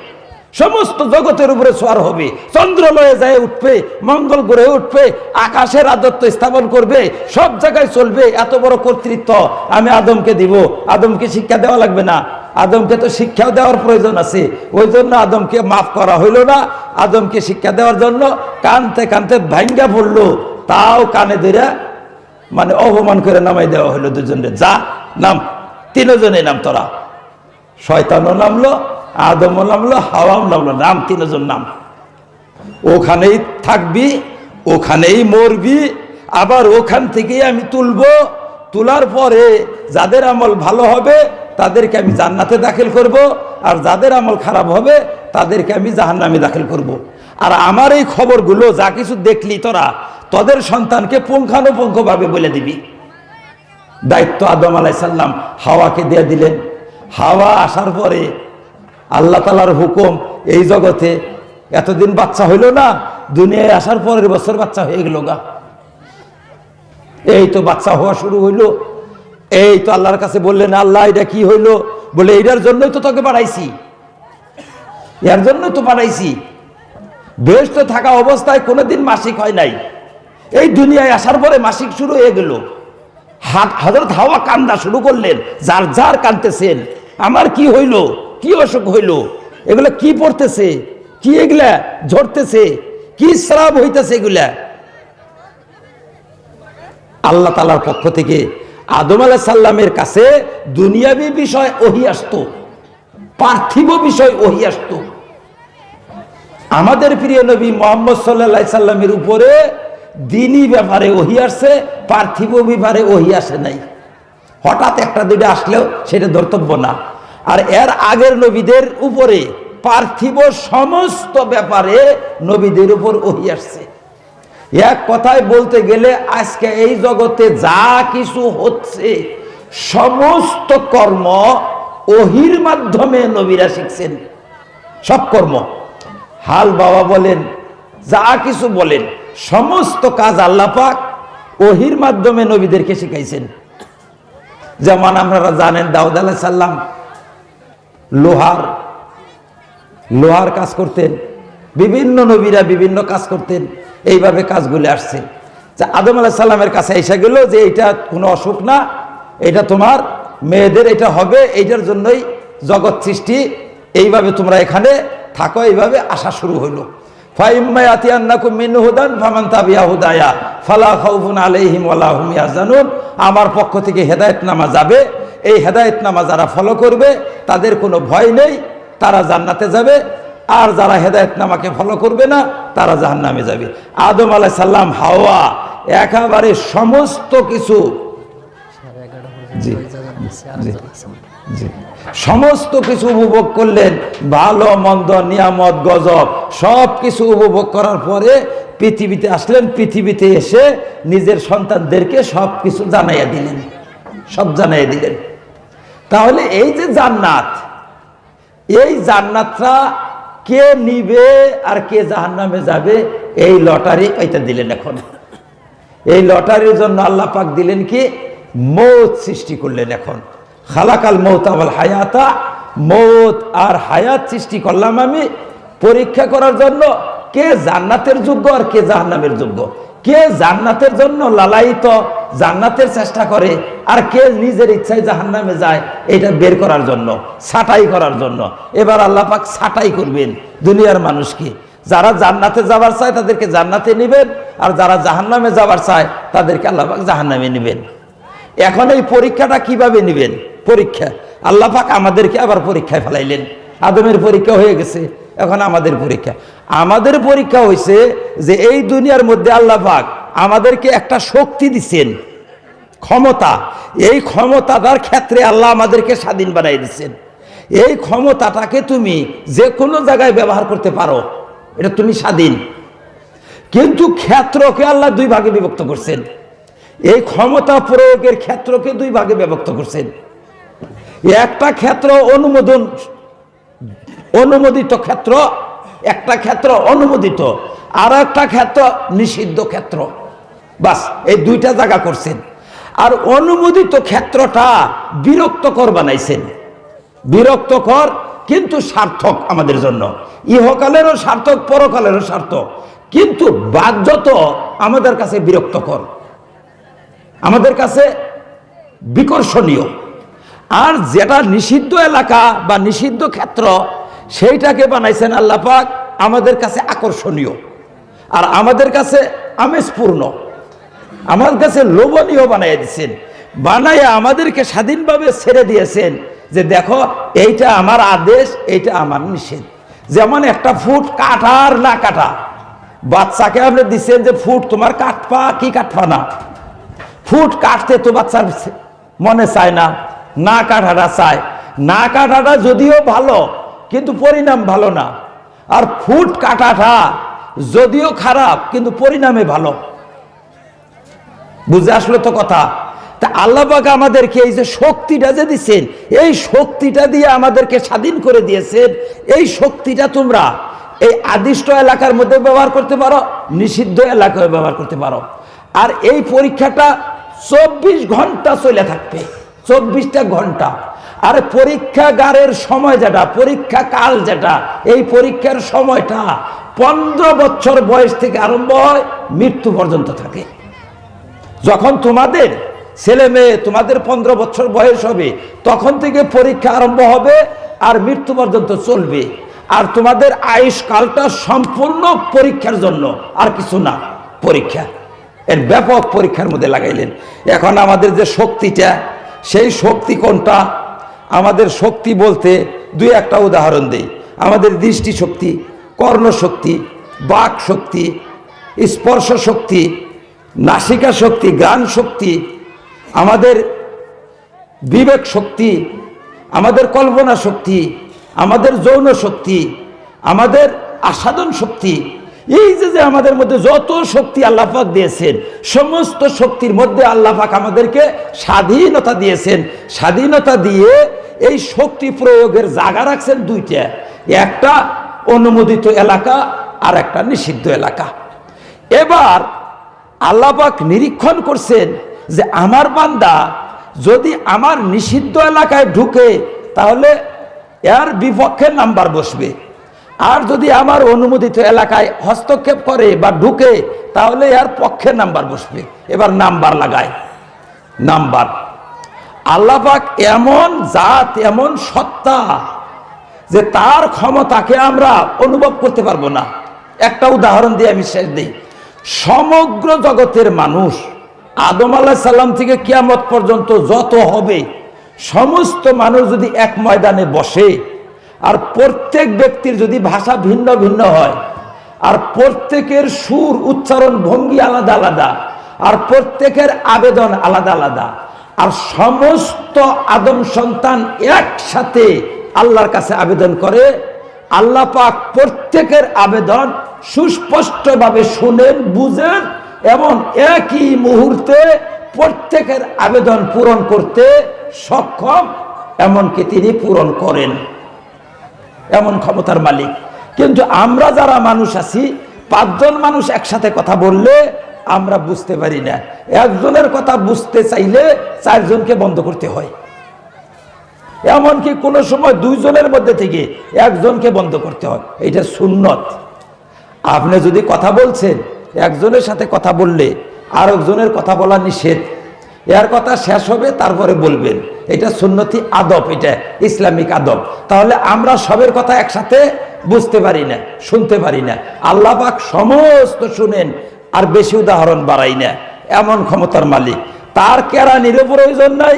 সমস্ত জগতের উপরে সোয়ার হবে। চন্দ্রলয়ে যায় উঠবে, মঙ্গল গ্রহে উঠবে আকাশের রাজত্ব স্থাপন করবে, সব জায়গায় চলবে, এত বড় কর্তৃত্ব আমি আদমকে দিব। আদমকে শিক্ষা দেওয়া লাগবে না। আদমকে তো শিক্ষাও দেওয়ার প্রয়োজন আছে। ওই জন্য আদমকে মাফ করা হইল না। আদমকে শিক্ষা দেওয়ার জন্য কানতে কানতে ভাঙ্গা পড়ল। তাও কানে ধরে মানে অপমান করে নামাই দেওয়া হলো দুজনের। যা নাম তিনজনে নাম তোরা। শয়তানও নামলো আদমও নামলো হাওয়াও নামলো, নাম তিনজন নাম। ওখানেই থাকবি, ওখানেই মরবি, আবার ওখান থেকেই আমি তুলবো। তোলার পরে যাদের আমল ভালো হবে, তাদেরকে আমি জান্নাতে দাখিল করব, আর যাদের আমল খারাপ হবে, তাদেরকে আমি জাহান্নামে দাখিল করব। আর আমার এই খবরগুলো যা কিছু দেখলি তোরা, তোদের সন্তানকে পুঙ্খানুপুঙ্খভাবে বলে দিবি। দায়িত্ব আদম আলাইসাল্লাম হাওয়াকে দিয়ে দিলেন। হাওয়া আসার পরে আল্লাহ তালার হুকুম, এই জগতে এতদিন বাচ্চা হইল না, দুনিয়ায় আসার পরের বছর বাচ্চা হয়ে গেল গা। এই তো বাচ্চা হওয়া শুরু হইল। এই তো আল্লাহর কাছে বললেন, আল্লাহ, এটা কি হইল? বলে এটার জন্যই তো তোকে বাড়াইছি। এর জন্যই তো বাড়াইছি। বেশ তো থাকা অবস্থায় কোনোদিন মাসিক হয় নাই। এই দুনিয়ায় আসার পরে মাসিক শুরু হয়ে গেল। হাত হজরত হাওয়া কান্দা শুরু করলেন, যার যার কানতেছেন, আমার কি হইল? কি অসুখ হইল? এগুলা কি পড়তেছে? কি এগুলা ঝরতেছে? কি শ্রাব হইতেছে এগুলা? আল্লাহ তালার পক্ষ থেকে আদম আলাহ সাল্লামের কাছে দুনিয়াবি বিষয় ওহি আসতো, পার্থিব বিষয় ওহি আসতো। আমাদের প্রিয় নবী মোহাম্মদ সাল্লা সাল্লামের উপরে দিনই ব্যাপারে ওহি আসছে, পার্থিব ব্যাপারে ওহি আসে নাই। হঠাৎ একটা দুইটা আসলেও সেটা ধর্তব্য না। আর এর আগের নবীদের উপরে পার্থিব সমস্ত ব্যাপারে নবীদের উপর ওহি আসছে। এক কথায় বলতে গেলে আজকে এই জগতে যা কিছু হচ্ছে, সমস্ত কর্ম ওহির মাধ্যমে নবীরা শিখছেন। সব কর্ম। হাল বাবা বলেন, যা কিছু বলেন, সমস্ত কাজ আল্লাহ পাক ওহির মাধ্যমে নবীদেরকে শিখাইছেন। যেমন আপনারা জানেন দাউদ আলাহ সাল্লাম লোহার লোহার কাজ করতেন। বিভিন্ন নবীরা বিভিন্ন কাজ করতেন। এইভাবে কাজগুলি আসছে। যে আদম আলাহ সাল্লামের কাছে এসে গেল যে এটা কোনো অসুখ না, এটা তোমার মেয়েদের এটা হবে, এইটার জন্যই জগৎ সৃষ্টি। এইভাবে তোমরা এখানে থাকো, এইভাবে আসা শুরু হইল। আমার পক্ষ থেকে হেদায়ত নামা যাবে এই হেদায়ত নামা যারা ফলো করবে তাদের কোনো ভয় নেই তারা জান্নাতে যাবে। আর যারা হেদায়ত নামাকে ফলো করবে না তারা জাহান নামে যাবে। আদম আলাহ সাল্লাম হাওয়া একেবারে সমস্ত কিছু। জি। জি। জি। সমস্ত কিছু উপভোগ করলেন, ভালো, মন্দ, নিয়ামত, গজব, সব কিছু উপভোগ করার পরে পৃথিবীতে আসলেন, পৃথিবীতে এসে নিজের সন্তানদেরকে সব কিছু জানাইয়া দিলেন, সব জানাইয়া দিলেন। তাহলে এই যে জান্নাত, এই জান্নাতটা কে নিবে আর কে জাহান্নামে যাবে, এই লটারি পাইতে দিলেন এখন। এই লটারির জন্য আল্লাহ পাক দিলেন কি? মৌত সৃষ্টি করলেন এখন। খালাকাল মৌত আবাল হায়াতা, মৌত আর হায়াত সৃষ্টি করলাম আমি পরীক্ষা করার জন্য। কে জান্নাতের যোগ্য আর কে জাহান্নামের যোগ্য? কে জান্নাতের জন্য লালায়িত জান্নাতের চেষ্টা করে আর কে নিজের ইচ্ছায় জাহান্নামে যায়, এটা বের করার জন্য, ছাটাই করার জন্য। এবার আল্লাহ পাক ছাটাই করবেন দুনিয়ার মানুষকে। যারা জান্নাতে যাবার চায় তাদেরকে জান্নাতে নেবেন, আর যারা জাহান্নামে যাবার চায় তাদেরকে আল্লাহ পাক জাহান্নামে নেবেন। এখন এই পরীক্ষাটা কীভাবে নেবেন? পরীক্ষা। আল্লাহ পাক আমাদেরকে আবার পরীক্ষায় ফেলাইলেন। আদমের পরীক্ষা হয়ে গেছে, এখন আমাদের পরীক্ষা। আমাদের পরীক্ষা হয়েছে যে এই দুনিয়ার মধ্যে আল্লাহ পাক আমাদেরকে একটা শক্তি দিচ্ছেন ক্ষমতা। এই ক্ষমতাটার ক্ষেত্রে আল্লাহ আমাদেরকে স্বাধীন বানাই দিচ্ছেন এই ক্ষমতাটাকে তুমি যে কোনো জায়গায় ব্যবহার করতে পারো, এটা তুমি স্বাধীন। কিন্তু ক্ষেত্রকে আল্লাহ দুই ভাগে বিভক্ত করছেন। এই ক্ষমতা প্রয়োগের ক্ষেত্রকে দুই ভাগে বিভক্ত করছেন। একটা ক্ষেত্র অনুমোদন, অনুমোদিত ক্ষেত্র, একটা ক্ষেত্র অনুমোদিত আর একটা ক্ষেত্র নিষিদ্ধ ক্ষেত্র। বাস, এই দুইটা জায়গা করছেন। আর অনুমোদিত ক্ষেত্রটা বিরক্তকর বানাইছেন। বিরক্তকর কিন্তু সার্থক আমাদের জন্য। ইহকালেরও সার্থক, পরকালেরও সার্থক। কিন্তু বাধ্যত আমাদের কাছে বিরক্তকর। আমাদের কাছে বিকর্ষণীয়। আর যেটা নিষিদ্ধ এলাকা বা নিষিদ্ধ ক্ষেত্র, সেইটাকে বানাইছেন আল্লাহ পাক আমাদের কাছে আকর্ষণীয়। আর আমাদের কাছে আমেজপূর্ণ। আমার কাছে লোভনীয় বানাই দিয়েছেন বানাইয়া আমাদেরকে স্বাধীনভাবে ছেড়ে দিয়েছেন যে দেখো, এইটা আমার আদেশ, এইটা আমার নিষেধ। যেমন একটা ফুট কাটার না কাটা। বাচ্চাকে আপনি দিচ্ছেন যে, ফুট, তোমার কাটপা কি কাটপা না? ফুট কাটতে তো বাচ্চার মনে চায় না। না কাটাটা চায় না কাটাটা যদিও ভালো, কিন্তু পরিণাম ভালো না। আর ফুট কাটাটা যদিও খারাপ, কিন্তু পরিণামে ভালো। বুঝে আসলো তো কথা? তা আল্লাহ পাক আমাদেরকে এই যে শক্তিটা যে দিচ্ছেন এই শক্তিটা দিয়ে আমাদেরকে স্বাধীন করে দিয়েছেন, এই শক্তিটা তোমরা এই আদিষ্ট এলাকার মধ্যে ব্যবহার করতে পারো, নিষিদ্ধ এলাকায় ব্যবহার করতে পারো। আর এই পরীক্ষাটা চব্বিশ ঘণ্টা চলে থাকবে। চব্বিশটা ঘণ্টা। আর পরীক্ষাগারের সময় যেটা, পরীক্ষা কাল যেটা, এই পরীক্ষার সময়টা পনেরো বছর বয়স থেকে আরম্ভ হয়, মৃত্যু পর্যন্ত থাকে। যখন তোমাদের ছেলে মেয়ে তোমাদের পনেরো বছর বয়স হবে, তখন থেকে পরীক্ষা আরম্ভ হবে আর মৃত্যু পর্যন্ত চলবে। আর তোমাদের আয়ুষ্কালটা সম্পূর্ণ পরীক্ষার জন্য, আর কিছু না, পরীক্ষা। এর ব্যাপক পরীক্ষার মধ্যে লাগাইলেন। এখন আমাদের যে শক্তিটা সেই শক্তি কোনটা? আমাদের শক্তি বলতে দুই একটা উদাহরণ দেই। আমাদের দৃষ্টি শক্তি কর্ণশক্তি বাক শক্তি স্পর্শ শক্তি নাসিকা শক্তি গান শক্তি আমাদের বিবেক শক্তি আমাদের কল্পনা শক্তি আমাদের যৌন শক্তি আমাদের আস্বাদন শক্তি এই যে যে আমাদের মধ্যে যত শক্তি আল্লাপাক দিয়েছেন, সমস্ত শক্তির মধ্যে আল্লাপাক আমাদেরকে স্বাধীনতা দিয়েছেন। স্বাধীনতা দিয়ে এই শক্তি প্রয়োগের জায়গা রাখছেন দুইটা। একটা অনুমোদিত এলাকা, আর একটা নিষিদ্ধ এলাকা। এবার আল্লাপাক নিরীক্ষণ করছেন যে আমার বান্দা যদি আমার নিষিদ্ধ এলাকায় ঢুকে, তাহলে এর বিপক্ষে নাম্বার বসবে। আর যদি আমার অনুমোদিত এলাকায় হস্তক্ষেপ করে বা ঢুকে, তাহলে এর পক্ষে নাম্বার বসবে। এবার নাম্বার লাগায়। নাম্বার। আল্লাপাক এমন জাত, এমন সত্তা যে তার ক্ষমতাকে আমরা অনুভব করতে পারব না। একটা উদাহরণ দিয়ে আমি শেষ দিই। সমগ্র জগতের মানুষ আদম আল্লাহ সাল্লাম থেকে কিয়ামত পর্যন্ত যত হবে, সমস্ত মানুষ যদি এক ময়দানে বসে আর প্রত্যেক ব্যক্তির যদি ভাষা ভিন্ন ভিন্ন হয়, আর প্রত্যেকের সুর উচ্চারণ ভঙ্গি আলাদা আলাদা, আর প্রত্যেকের আবেদন আলাদা আলাদা, আর সমস্ত আদম সন্তান একসাথে আল্লাহর কাছে আবেদন করে, আল্লাহ পাক প্রত্যেকের আবেদন সুস্পষ্টভাবে শুনেন, বুঝেন, এবং একই মুহূর্তে প্রত্যেকের আবেদন পূরণ করতে সক্ষম, এমনকি তিনি পূরণ করেন। এমন ক্ষমতার মালিক। কিন্তু আমরা যারা মানুষ আছি, পাঁচজন মানুষ একসাথে কথা বললে আমরা বুঝতে পারি না। একজনের কথা বুঝতে চাইলে চারজনকে বন্ধ করতে হয়। এমনকি কোনো সময় দুইজনের মধ্যে থেকে একজনকে বন্ধ করতে হয়। এটা সুন্নত। আপনি যদি কথা বলছেন, একজনের সাথে কথা বললে আরেকজনের কথা বলা নিষেধ। এর কথা শেষ হবে, তারপরে বলবেন। এটা সুন্নতি আদব, এটা ইসলামিক আদব। তাহলে আমরা সবের কথা একসাথে বুঝতে পারি না, শুনতে পারি না। আল্লাহ পাক সমস্ত শুনেন, আর বেশি উদাহরণ বাড়াই না। এমন ক্ষমতার মালিক। তার কেরানিরও প্রয়োজন নাই,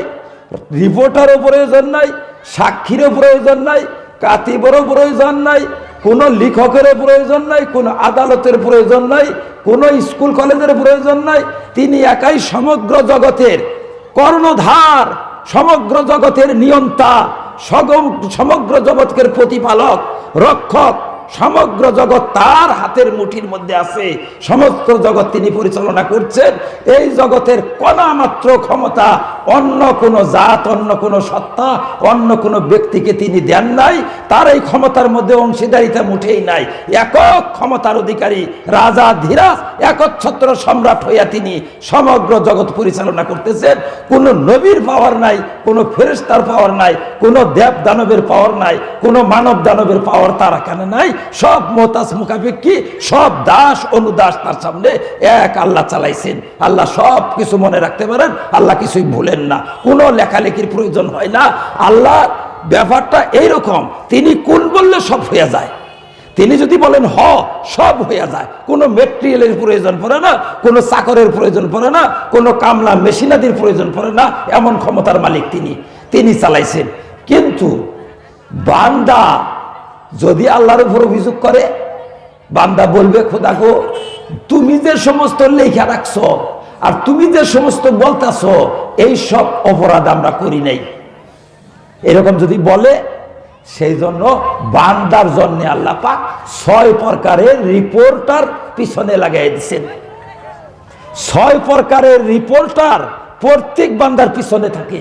রিপোর্টারও প্রয়োজন নাই, সাক্ষীরও প্রয়োজন নাই, কাতিবরও প্রয়োজন নাই কোনো লেখকের প্রয়োজন নাই, কোনো আদালতের প্রয়োজন নাই, কোনো স্কুল কলেজের প্রয়োজন নাই। তিনি একাই সমগ্র জগতের কর্ণধার, সমগ্র জগতের নিয়ন্তা সমগ্র জগৎকের প্রতিপালক, রক্ষক। সমগ্র জগৎ তার হাতের মুঠির মধ্যে আছে। সমস্ত জগৎ তিনি পরিচালনা করছেন। এই জগতের কণা মাত্র ক্ষমতা অন্য কোনো জাত, অন্য কোনো সত্তা, অন্য কোনো ব্যক্তিকে তিনি দেন নাই। তার এই ক্ষমতার মধ্যে অংশীদারিতা মুঠেই নাই। একক ক্ষমতার অধিকারী রাজা ধীরাজ, একচ্ছত্র সম্রাট হইয়া তিনি সমগ্র জগৎ পরিচালনা করতেছেন। কোনো নবীর পাওয়ার নাই, কোনো ফেরেস্তার পাওয়ার নাই, কোনো দেব দানবের পাওয়ার নাই, কোনো মানব দানবের পাওয়ার তার এখানে নাই। সব মোতাজ মুখাপেক্ষি সব দাস অনুদাস তার সামনে এক আল্লাহ চালাইছেন। আল্লাহ সব কিছু মনে রাখতে পারেন, আল্লাহ কিছুই ভুলেন না। কোনো লেখালেখির প্রয়োজন হয় না। আল্লাহ ব্যাপারটা এইরকম, তিনি কোন বললে সব হয়ে যায়। তিনি যদি বলেন হ, সব হয়ে যায়। কোনো মেটেরিয়ালের প্রয়োজন পড়ে না, কোনো চাকরের প্রয়োজন পড়ে না, কোনো কামলা মেশিনাদির প্রয়োজন পড়ে না, এমন ক্ষমতার মালিক তিনি। তিনি চালাইছেন। কিন্তু বান্দা যদি আল্লাহর উপর অভিযোগ করে, বান্দা বলবে, খোদা গো, তুমি যে সমস্ত লেখা রাখছ আর তুমি যে সমস্ত বলতাছ, এই সব অপরাধ আমরা করি নাই। এরকম যদি বলে, সেই জন্য বান্দার জন্য আল্লাহ পাক ছয় প্রকারের রিপোর্টার পিছনে লাগাই দিচ্ছেন ছয় প্রকারের রিপোর্টার প্রত্যেক বান্দার পিছনে থাকে।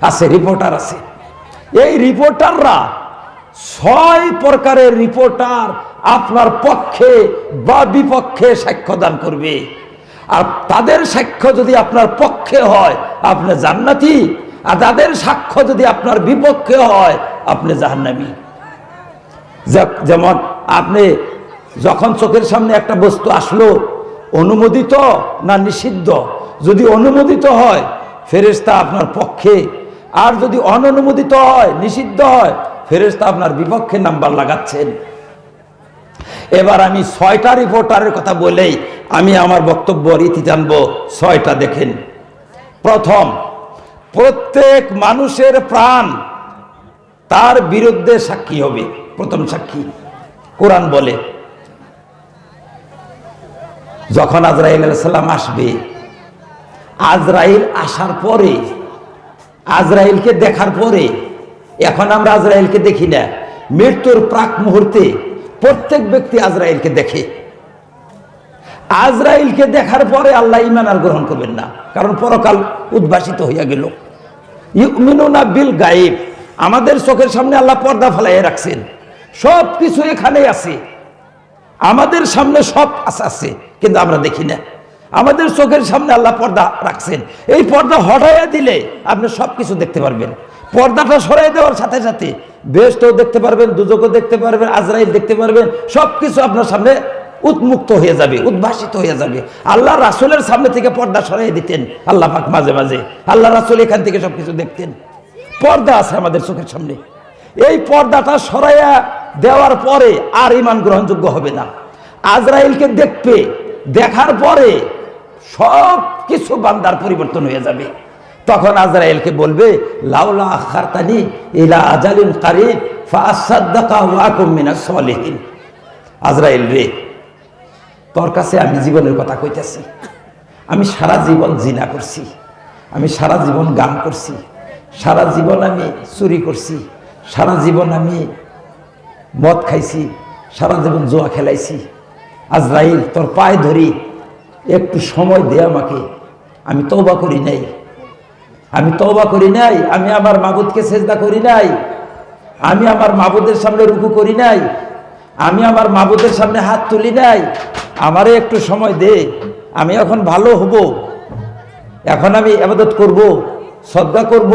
আছে, রিপোর্টার আছে। এই রিপোর্টাররা ছয় প্রকারের রিপোর্টার আপনার পক্ষে বা বিপক্ষে সাক্ষ্যদান করবে। আর তাদের সাক্ষ্য যদি আপনার পক্ষে হয়, আপনি জান্নাতি, আর তাদের সাক্ষ্য যদি আপনার বিপক্ষে হয়, আপনি জাহান্নামী। যেমন আপনি যখন চোখের সামনে একটা বস্তু আসলো, অনুমোদিত না নিষিদ্ধ? যদি অনুমোদিত হয় ফেরেস্তা আপনার পক্ষে। আর যদি অননুমোদিত হয়, নিষিদ্ধ হয় ফেরেস্তা আপনার বিপক্ষে নাম্বার লাগাচ্ছেন। এবার আমি ছয়টা রিপোর্টারের কথা বলেই আমি আমার বক্তব্য রীতি জানব ছয়টা দেখেন। প্রথম, প্রত্যেক মানুষের প্রাণ তার বিরুদ্ধে সাক্ষী হবে, প্রথম সাক্ষী। কোরআন বলে, যখন আজরাইল সাল্লাম আসবে, আজরাইল আসার পরে, আজরাইলকে দেখার পরে এখন আমরা আজরাইলকে দেখি না। মৃত্যুর প্রাক মুহূর্তে প্রত্যেক ব্যক্তি আজরাইলকে দেখে। আজরাইলকে দেখার পরে আল্লাহ ইমান আর গ্রহণ করবেন না। কারণ পরকাল উদ্ভাসিত হইয়া গেল। ইউমিনুনা বিল গায়েব। আমাদের চোখের সামনে আল্লাহ পর্দা ফেলাইয়া রাখছেন। সব কিছু এখানেই আছে। আমাদের সামনে সব আছে কিন্তু আমরা দেখি না। আমাদের চোখের সামনে আল্লাহ পর্দা রাখছেন। এই পর্দা হটাইয়া দিলে আপনি সব কিছু দেখতে পারবেন। পর্দাটা সরাই দেওয়ার সাথে সাথে বেশটাও দেখতে পারবেন, দুজকও দেখতে পারবেন, আজরাইল দেখতে পারবেন সব কিছু আপনার সামনে উন্মুক্ত হয়ে যাবে, উদ্ভাসিত হয়ে যাবে। আল্লাহ রাসুলের সামনে থেকে পর্দা সরাই দিতেন, আল্লাহ পাক মাঝে মাঝে। আল্লাহ রাসুল এখান থেকে সবকিছু দেখতেন। পর্দা আছে আমাদের চোখের সামনে। এই পর্দাটা সরাইয়া দেওয়ার পরে আর ইমান গ্রহণযোগ্য হবে না। আজরাইলকে দেখবে, দেখার পরে সব কিছু বান্দার পরিবর্তন হয়ে যাবে। তখন আজরাইলকে বলবে, লাউলা আখারতানি ইলা আজালিন কারিব ফাসাদ্দাকা ওয়াকুম মিনাস সলিহিন। আজরাইল রে, তোর কাছে আমি জীবনের কথা কইতেছি। আমি সারা জীবন জিনা করছি। আমি সারা জীবন গান করছি। সারা জীবন আমি চুরি করছি। সারা জীবন আমি মদ খাইছি। সারা জীবন জোয়া খেলাইছি। আজরাইল, তোর পায়ে ধরি। একটু সময় দে আমাকে। আমি তওবা করি নাই। আমি তওবা করি নাই, আমি আমার মাবুদকে সেজদা করি নাই, আমি আমার মাবুদের সামনে রুকু করি নাই, আমি আমার মাবুদের সামনে হাত তুলি নাই, আমারে একটু সময় দে, আমি এখন ভালো হব, এখন আমি আবাদত করব শ্রদ্ধা করব,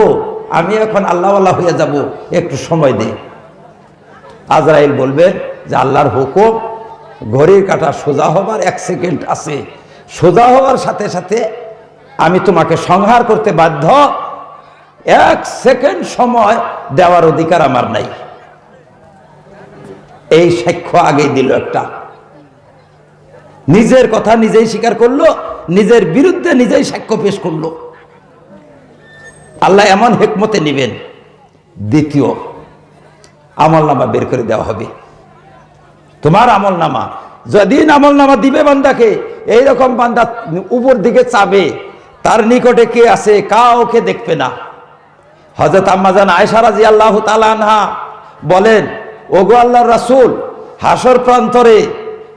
আমি এখন আল্লাহওয়ালা হয়ে যাব, একটু সময় দে। আজরাইল বলবেন যে আল্লাহর হুকুম, ঘড়ির কাটা সোজা হবার এক সেকেন্ড আছে, সোজা হওয়ার সাথে সাথে আমি তোমাকে সংহার করতে বাধ্য। এক সেকেন্ড সময় দেওয়ার অধিকার আমার নাই। এই সাক্ষ্য আগেই দিল একটা। নিজের কথা নিজেই স্বীকার করল, নিজের বিরুদ্ধে নিজেই সাক্ষ্য পেশ করল। আল্লাহ এমন হেকমতে নিবেন। দ্বিতীয়, আমল নামা বের করে দেওয়া হবে। তোমার আমল নামা, যেদিন আমল নামা দিবে বান্দাকে, এইরকম বান্দা উপর দিকে চাবে তার নিকটে কে আছে, কাউকে দেখবে না। হজরত আম্মাজান আয়সা রাজি আল্লাহ তালানহা বলেন, ওগো আল্লাহর রাসূল, হাসর প্রান্তরে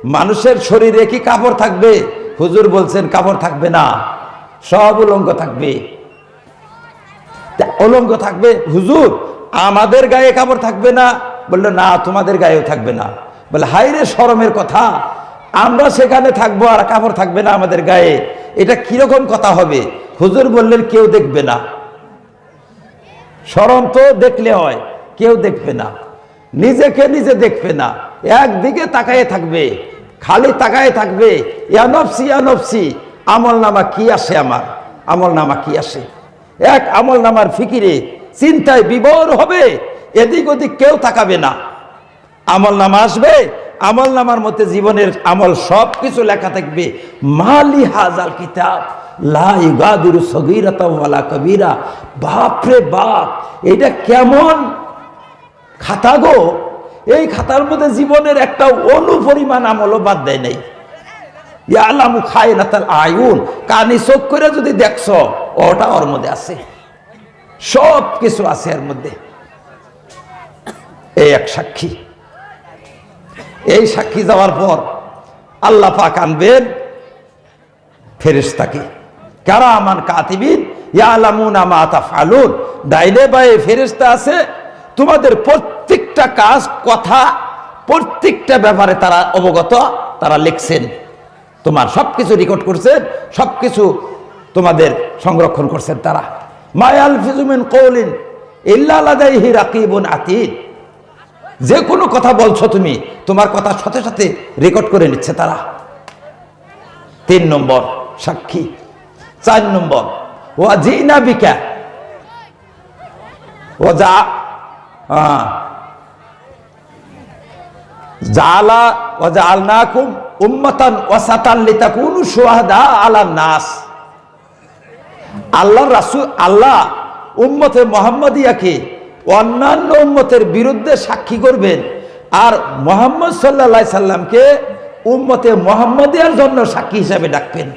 মানুষের শরীরে কি কাপড় থাকবে? হুজুর বলছেন, কাপড় থাকবে না, সব উলঙ্গ থাকবে। অলঙ্গ থাকবে? হুজুর, আমাদের গায়ে কাপড় থাকবে না। বলল, না, তোমাদের গায়েও থাকবে না। বলে হাইরে শরমের কথা। আমরা সেখানে থাকব আর কাপড় থাকবে না আমাদের গায়ে। এটা কীরকম কথা হবে? হুজুর বললেন, কেউ দেখবে না। শরম তো দেখলে হয়, কেউ দেখবে না। নিজেকে নিজে দেখবে না। একদিকে তাকায়ে থাকবে, খালি তাকায়ে থাকবে ইয়ানফসি ইয়ানফসি আমল নামা কি আসে আমার? আমল নামা কি আসে? এক আমল নামার ফিকিরে চিন্তায় বিবর হবে, এদিক ওদিক কেউ তাকাবে না। আমল নামা আসবে আমল নামার মধ্যে জীবনের আমল সব কিছু লেখা থাকবে, মালি হাজাল কিতাব কবিরা। বাপরে বাপ, এটা কেমন খাতা গো? এই খাতার মধ্যে জীবনের একটা অনুপরিমাণ আমলও বাদ দেয় নাই। ইয়ালামু আয়ুন, কানি চোখ করে যদি দেখছ, ওটা ওর মধ্যে আছে। সব কিছু আছে এর মধ্যে। এই এক সাক্ষী। এই সাক্ষী যাওয়ার পর আল্লাহ পাক আনবেন ফেরেশতাকে। কারা আমান কাতিবিন ইয়ালামুনা মা তাফআলুন। ডাইনে বায়ে ফেরেশতা আছে, তোমাদের প্রত্যেকটা কাজ, কথা, প্রত্যেকটা ব্যাপারে তারা অবগত, তারা লিখছেন। তোমার সবকিছু রেকর্ড করছেন, সবকিছু তোমাদের সংরক্ষণ করছেন তারা। মায়াল ফিজুমিন কৌলিন ইল্লা লাদাইহি রাকিবুন আতিদ যে কোনো কথা বলছো তুমি, তোমার কথা সাথে সাথে রেকর্ড করে নিচ্ছে তারা। তিন নম্বর সাক্ষী, চার নম্বর ও জিনা বিকা ও যা জালা ও নাস। আল্লাহ রাসূল, আল্লাহ উম্মতে মোহাম্মদিয়াকে অন্যান্য উম্মতের বিরুদ্ধে সাক্ষী করবেন। আর মোহাম্মদ সাল্লা সাল্লামকে উম্মতে মোহাম্মদিয়ার জন্য সাক্ষী হিসাবে ডাকবেন।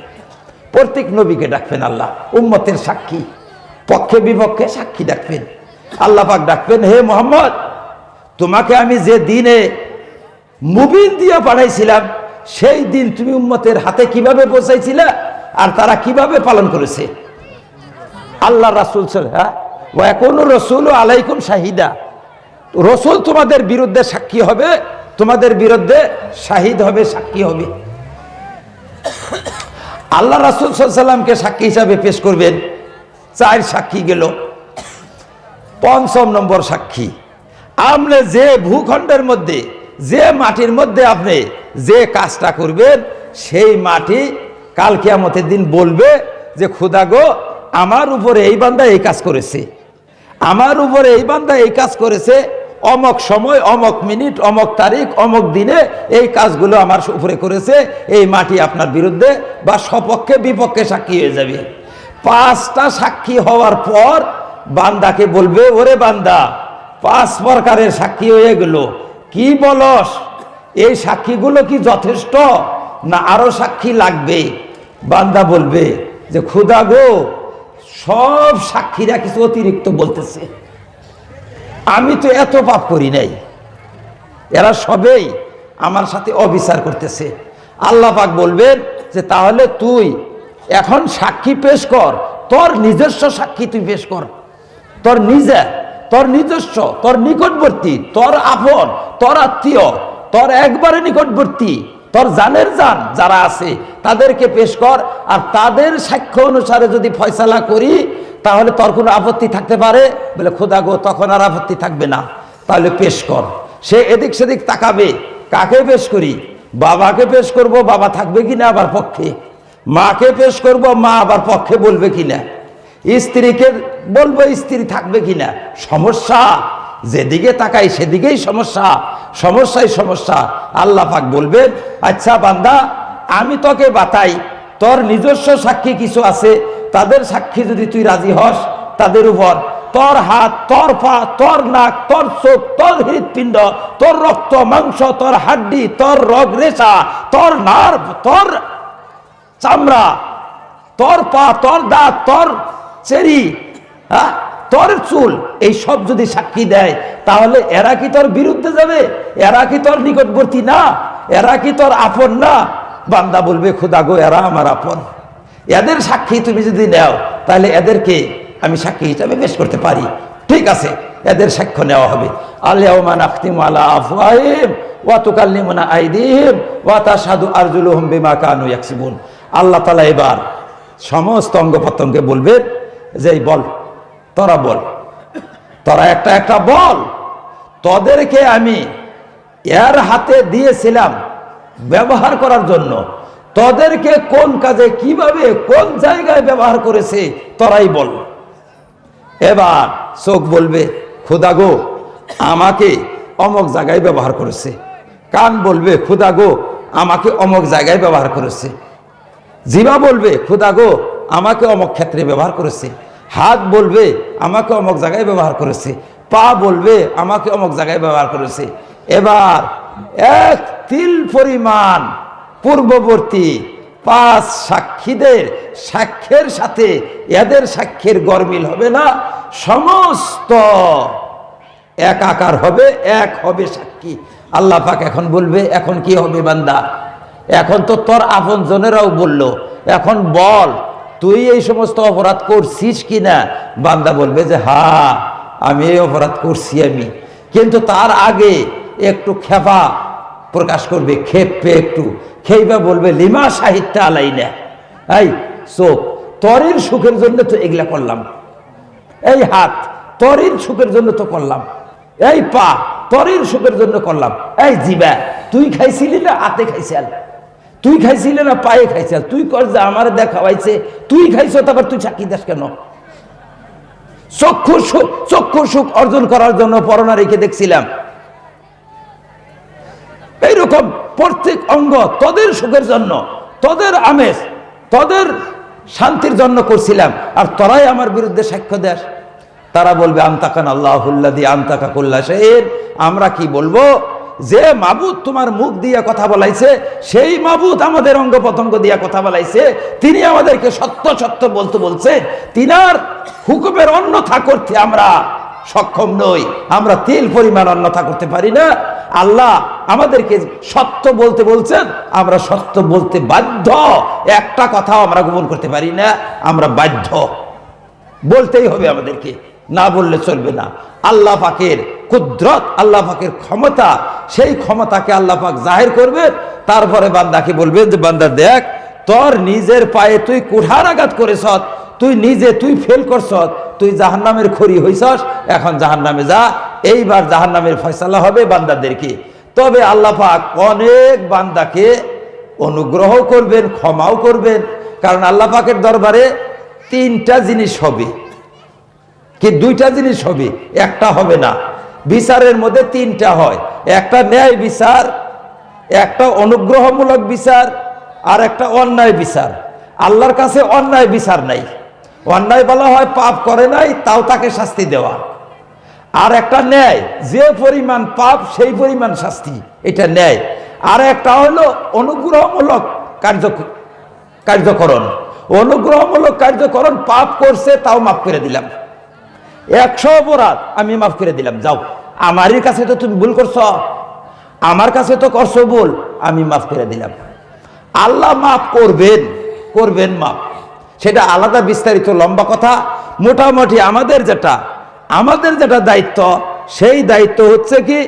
প্রত্যেক নবীকে ডাকবেন আল্লাহ, উম্মতের সাক্ষী। পক্ষে বিপক্ষে সাক্ষী ডাকবেন। আল্লাহ পাক ডাকবেন, হে মোহাম্মদ, তোমাকে আমি যে দিনে মুবিন দিয়ে পাঠাইছিলাম, সেই দিন তুমি উম্মতের হাতে কীভাবে পৌঁছাইছিলে আর তারা কীভাবে পালন করেছে? আল্লাহ রাসুল হ্যাঁ? ও আলাইকুম শাহিদা। রসুল তোমাদের বিরুদ্ধে সাক্ষী হবে, তোমাদের বিরুদ্ধে শাহিদ হবে, সাক্ষী হবে। আল্লাহ রাসুল সাল্লামকে সাক্ষী হিসাবে পেশ করবেন। চার সাক্ষী গেল। পঞ্চম নম্বর সাক্ষী। আপনি যে ভূখণ্ডের মধ্যে, যে মাটির মধ্যে আপনি যে কাজটা করবেন, সেই মাটি কাল কিয়ামতের দিন বলবে যে, খুদা গো, আমার উপরে এই বান্দা এই কাজ করেছে। আমার উপরে এই বান্দা এই কাজ করেছে, অমক সময়, অমক মিনিট, অমক তারিখ, অমক দিনে এই কাজগুলো আমার উপরে করেছে, এই মাটি আপনার বিরুদ্ধে বা সপক্ষে বিপক্ষে সাক্ষী হয়ে যাবে। পাঁচটা সাক্ষী হওয়ার পর বান্দাকে বলবে, ওরে বান্দা, পাঁচ প্রকারের সাক্ষী হয়ে গেল। কি বলস? এই সাক্ষীগুলো কি যথেষ্ট? না আরও সাক্ষী লাগবে? বান্দা বলবে যে, খুদা গো সব সাক্ষীরা কিছু অতিরিক্ত বলতেছে। আমি তো এত পাপ করি নাই। এরা সবেই আমার সাথে অবিচার করতেছে। আল্লাহ পাক বলবেন যে, তাহলে তুই এখন সাক্ষী পেশ কর। তোর নিজস্ব সাক্ষী তুই পেশ কর। তোর নিজে, তোর নিজস্ব, তোর নিকটবর্তী, তোর আপন, তোর আত্মীয়, তোর একবারে নিকটবর্তী তোর জানের জান যারা আছে, তাদেরকে পেশ কর, আর তাদের সাক্ষ্য অনুসারে যদি ফয়সালা করি, তাহলে তোর কোনো আপত্তি থাকতে পারে? বলে, খোদা গো, তখন আর আপত্তি থাকবে না। তাহলে পেশ কর। সে এদিক সেদিক তাকাবে, কাকে পেশ করি? বাবাকে পেশ করব, বাবা থাকবে কিনা আবার পক্ষে? মাকে পেশ করব, মা আবার পক্ষে বলবে কি না? স্ত্রীকে বলব, স্ত্রী থাকবে কিনা সমস্যা। যেদিকে তাকাই সেদিকেই সমস্যা, সমস্যাই সমস্যা। আল্লাহ পাক বলবেন আচ্ছা বান্দা, আমি তোকে বাতাই, তোর নিজস্ব সাক্ষী কিছু আছে? তাদের সাক্ষী যদি তুই রাজি হস, তাদের উপর তোর হাত, তোর পা, তোর নাক, তোর চোখ, তোর হৃৎপিণ্ড, তোর রক্ত, মাংস, তোর হাড্ডি, তোর রগ রেশা, তোর নার্ভ, তোর চামড়া, তোর পা, তোর দাঁত, তোর চেরি হ্যাঁ? তোর চুল, এই সব যদি সাক্ষী দেয়, তাহলে এরা কি তোর বিরুদ্ধে যাবে? এরা কি তোর নিকটবর্তী না? এরা কি তোর আপন না? বান্দা বলবে, খুদা গো, এরা আমার আপন। এদের সাক্ষী তুমি যদি নাও, তাহলে এদেরকে আমি সাক্ষী হিসাবে পেশ করতে পারি। ঠিক আছে, এদের সাক্ষ্য নেওয়া হবে। আলিয়াউমান আখতিম আলা আফওয়াহিম ওয়া তুকাল্লিমুনা আইদিহিম ওয়া তাশহাদু আরজুলুহুম বিমা কানু আল্লাহ তাআলা এবার সমস্ত অঙ্গ প্রত্যঙ্গে বলবেন যে বল তোরা বল। তোরা একটা একটা বল। তোদেরকে আমি এর হাতে দিয়েছিলাম ব্যবহার করার জন্য। তোদেরকে কোন কাজে কীভাবে কোন জায়গায় ব্যবহার করেছে তোরাই বল। এবার চোখ বলবে, খুদা গো, আমাকে অমক জায়গায় ব্যবহার করেছে। কান বলবে, খুদা গো, আমাকে অমক জায়গায় ব্যবহার করেছে। জিবা বলবে, খুদা গো, আমাকে অমক ক্ষেত্রে ব্যবহার করেছে। হাত বলবে, আমাকে অমক জায়গায় ব্যবহার করেছে। পা বলবে, আমাকে অমক জায়গায় ব্যবহার করেছে। এবার এক তিল পরিমাণ পূর্ববর্তী পাঁচ সাক্ষীদের, সাক্ষ্যের সাথে এদের সাক্ষ্যের গরমিল হবে না। সমস্ত একাকার হবে, এক হবে সাক্ষী। আল্লাহ পাক এখন বলবে, এখন কি হবে বান্দা? এখন তো তোর আপন জনেরাও বলল, এখন বল। তুই এই সমস্ত অপরাধ করছিস কি না বান্দা বলবে যে, হা, আমি এই অপরাধ করছি আমি। কিন্তু তার আগে একটু খেপা প্রকাশ করবে খেপে একটু। খেইবা বলবে, লিমা সাহিত্য আলাই না এই, চোখ তরের সুখের জন্য তো এগুলা করলাম। এই হাত তরির সুখের জন্য তো করলাম। এই পা তরির সুখের জন্য করলাম। এই জিবা, তুই খাইছিলি না হাতে খাইছাল? তুই খাইছিলি না পায়ে খাইছাল? তুই কর যে আমার দেখাওয়াইছে তুই খাইছ, তারপর তুই চাকি দাস কেন? চক্ষুর সুখ চক্ষুর সুখ অর্জন করার জন্য পরনা রেখে দেখছিলাম। এইরকম প্রত্যেক অঙ্গ তদের সুখের জন্য, তদের আমেজ, তদের শান্তির জন্য করছিলাম। আর তোরাই আমার বিরুদ্ধে সাক্ষ্য দেশ তারা বলবে আমতাকান আল্লাহুল্লাদি আমতাকা কুল্লা শের আমরা কি বলব? যে মাবুদ তোমার মুখ দিয়ে কথা বলাইছে, সেই মাবুদ আমাদের অঙ্গ প্রত্যঙ্গ দিয়ে কথা বলাইছে। তিনি আমাদেরকে সত্য সত্য বলতে বলছে তিনার হুকুমের অন্যথা করতে আমরা সক্ষম নই। আমরা তেল পরিমাণ অন্যথা করতে পারি না। আল্লাহ আমাদেরকে সত্য বলতে বলছেন, আমরা সত্য বলতে বাধ্য। একটা কথাও আমরা গোপন করতে পারি না, আমরা বাধ্য। বলতেই হবে আমাদেরকে। না বললে চলবে না। আল্লাহ পাকের কুদরত, আল্লাহ পাকের ক্ষমতা, সেই ক্ষমতাকে আল্লাহ পাক জাহির করবে। তারপরে বান্দাকে বলবে যে, বান্দা দেখ, তোর নিজের পায়ে তুই কুঠার আঘাত করেছ তুই নিজে তুই ফেল করছ তুই জাহান্নামের খড়ি হইছস, এখন জাহান্নামে যা। এইবার জাহান্নামের ফয়সালা হবে বান্দাদেরকে তবে আল্লাহ পাক অনেক বান্দাকে অনুগ্রহ করবেন, ক্ষমাও করবেন। কারণ আল্লাহ পাকের দরবারে তিনটা জিনিস হবে। কি দুইটা জিনিস হবে? একটা হবে না। বিচারের মধ্যে তিনটা হয়। একটা ন্যায় বিচার, একটা অনুগ্রহমূলক বিচার, আর একটা অন্যায় বিচার। আল্লাহর কাছে অন্যায় বিচার নাই। অন্যায় বলা হয় পাপ করে নাই, তাও তাকে শাস্তি দেওয়া। আর একটা ন্যায়, যে পরিমাণ পাপ, সেই পরিমাণ শাস্তি, এটা ন্যায়। আর একটা হলো অনুগ্রহমূলক কার্য, কার্যকরণ। অনুগ্রহমূলক কার্যকরণ, পাপ করছে, তাও মাফ করে দিলাম। একশো অপরাধ আমি মাফ করে দিলাম, যাও। আমারই কাছে তো তুমি ভুল করছ। আমার কাছে তো করছ ভুল, আমি মাফ করে দিলাম। আল্লাহ মাফ করবেন করবেন মাফ। সেটা আলাদা বিস্তারিত লম্বা কথা। মোটামুটি আমাদের যেটা আমাদের যেটা দায়িত্ব, সেই দায়িত্ব হচ্ছে কি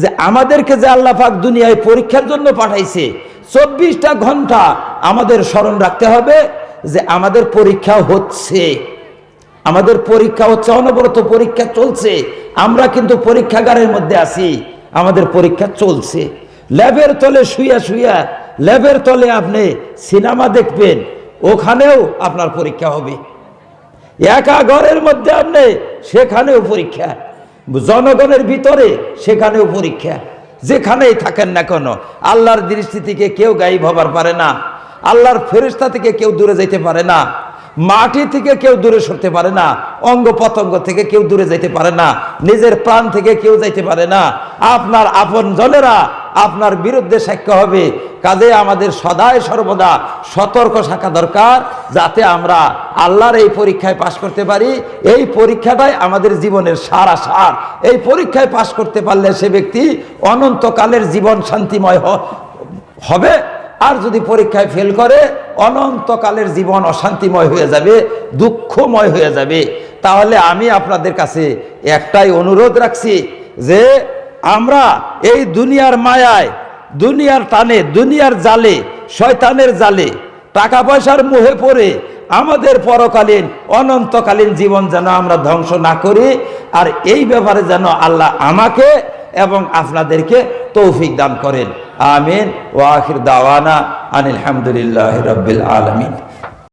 যে আমাদেরকে যে আল্লাহ পাক দুনিয়ায় পরীক্ষার জন্য পাঠাইছে, চব্বিশটা ঘণ্টা আমাদের স্মরণ রাখতে হবে যে আমাদের পরীক্ষা হচ্ছে। আমাদের পরীক্ষা হচ্ছে অনবরত পরীক্ষা চলছে। আমরা কিন্তু পরীক্ষাগারের মধ্যে আছি। আমাদের পরীক্ষা চলছে। ল্যাবের তলে শুইয়া শুইয়া, ল্যাবের তলে আপনি সিনেমা দেখবেন, ওখানেও আপনার পরীক্ষা হবে। একা ঘরের মধ্যে আপনি, সেখানেও পরীক্ষা। জনগণের ভিতরে, সেখানেও পরীক্ষা। যেখানেই থাকেন না কেন, আল্লাহর দৃষ্টি থেকে কেউ গায়েব হবার পারে না। আল্লাহর ফেরিস্তা থেকে কেউ দূরে যেতে পারে না। মাটি থেকে কেউ দূরে সরতে পারে না অঙ্গ পতঙ্গ থেকে কেউ দূরে যেতে পারে না, নিজের প্রাণ থেকে কেউ যাইতে পারে না। আপনার আপন জনেরা আপনার বিরুদ্ধে সাক্ষ্য হবে। কাজে আমাদের সদায় সর্বদা সতর্ক থাকা দরকার, যাতে আমরা আল্লাহর এই পরীক্ষায় পাশ করতে পারি। এই পরীক্ষাটাই আমাদের জীবনের সারা সার। এই পরীক্ষায় পাশ করতে পারলে সে ব্যক্তি অনন্তকালের জীবন শান্তিময় হবে। আর যদি পরীক্ষায় ফেল করে, অনন্তকালের জীবন অশান্তিময় হয়ে যাবে, দুঃখময় হয়ে যাবে। তাহলে আমি আপনাদের কাছে একটাই অনুরোধ রাখছি যে, আমরা এই দুনিয়ার মায়ায়, দুনিয়ার টানে, দুনিয়ার জালে, শয়তানের জালে টাকা পয়সার মুহে পড়ে আমাদের পরকালীন, অনন্তকালীন জীবন যেন আমরা ধ্বংস না করি, আর এই ব্যাপারে যেন আল্লাহ আমাকে এবং আপনাদেরকে তৌফিক দান করেন। আমিন। ওয়াখির দাওয়ানা আনিল হামদুলিল্লাহ আলমিন।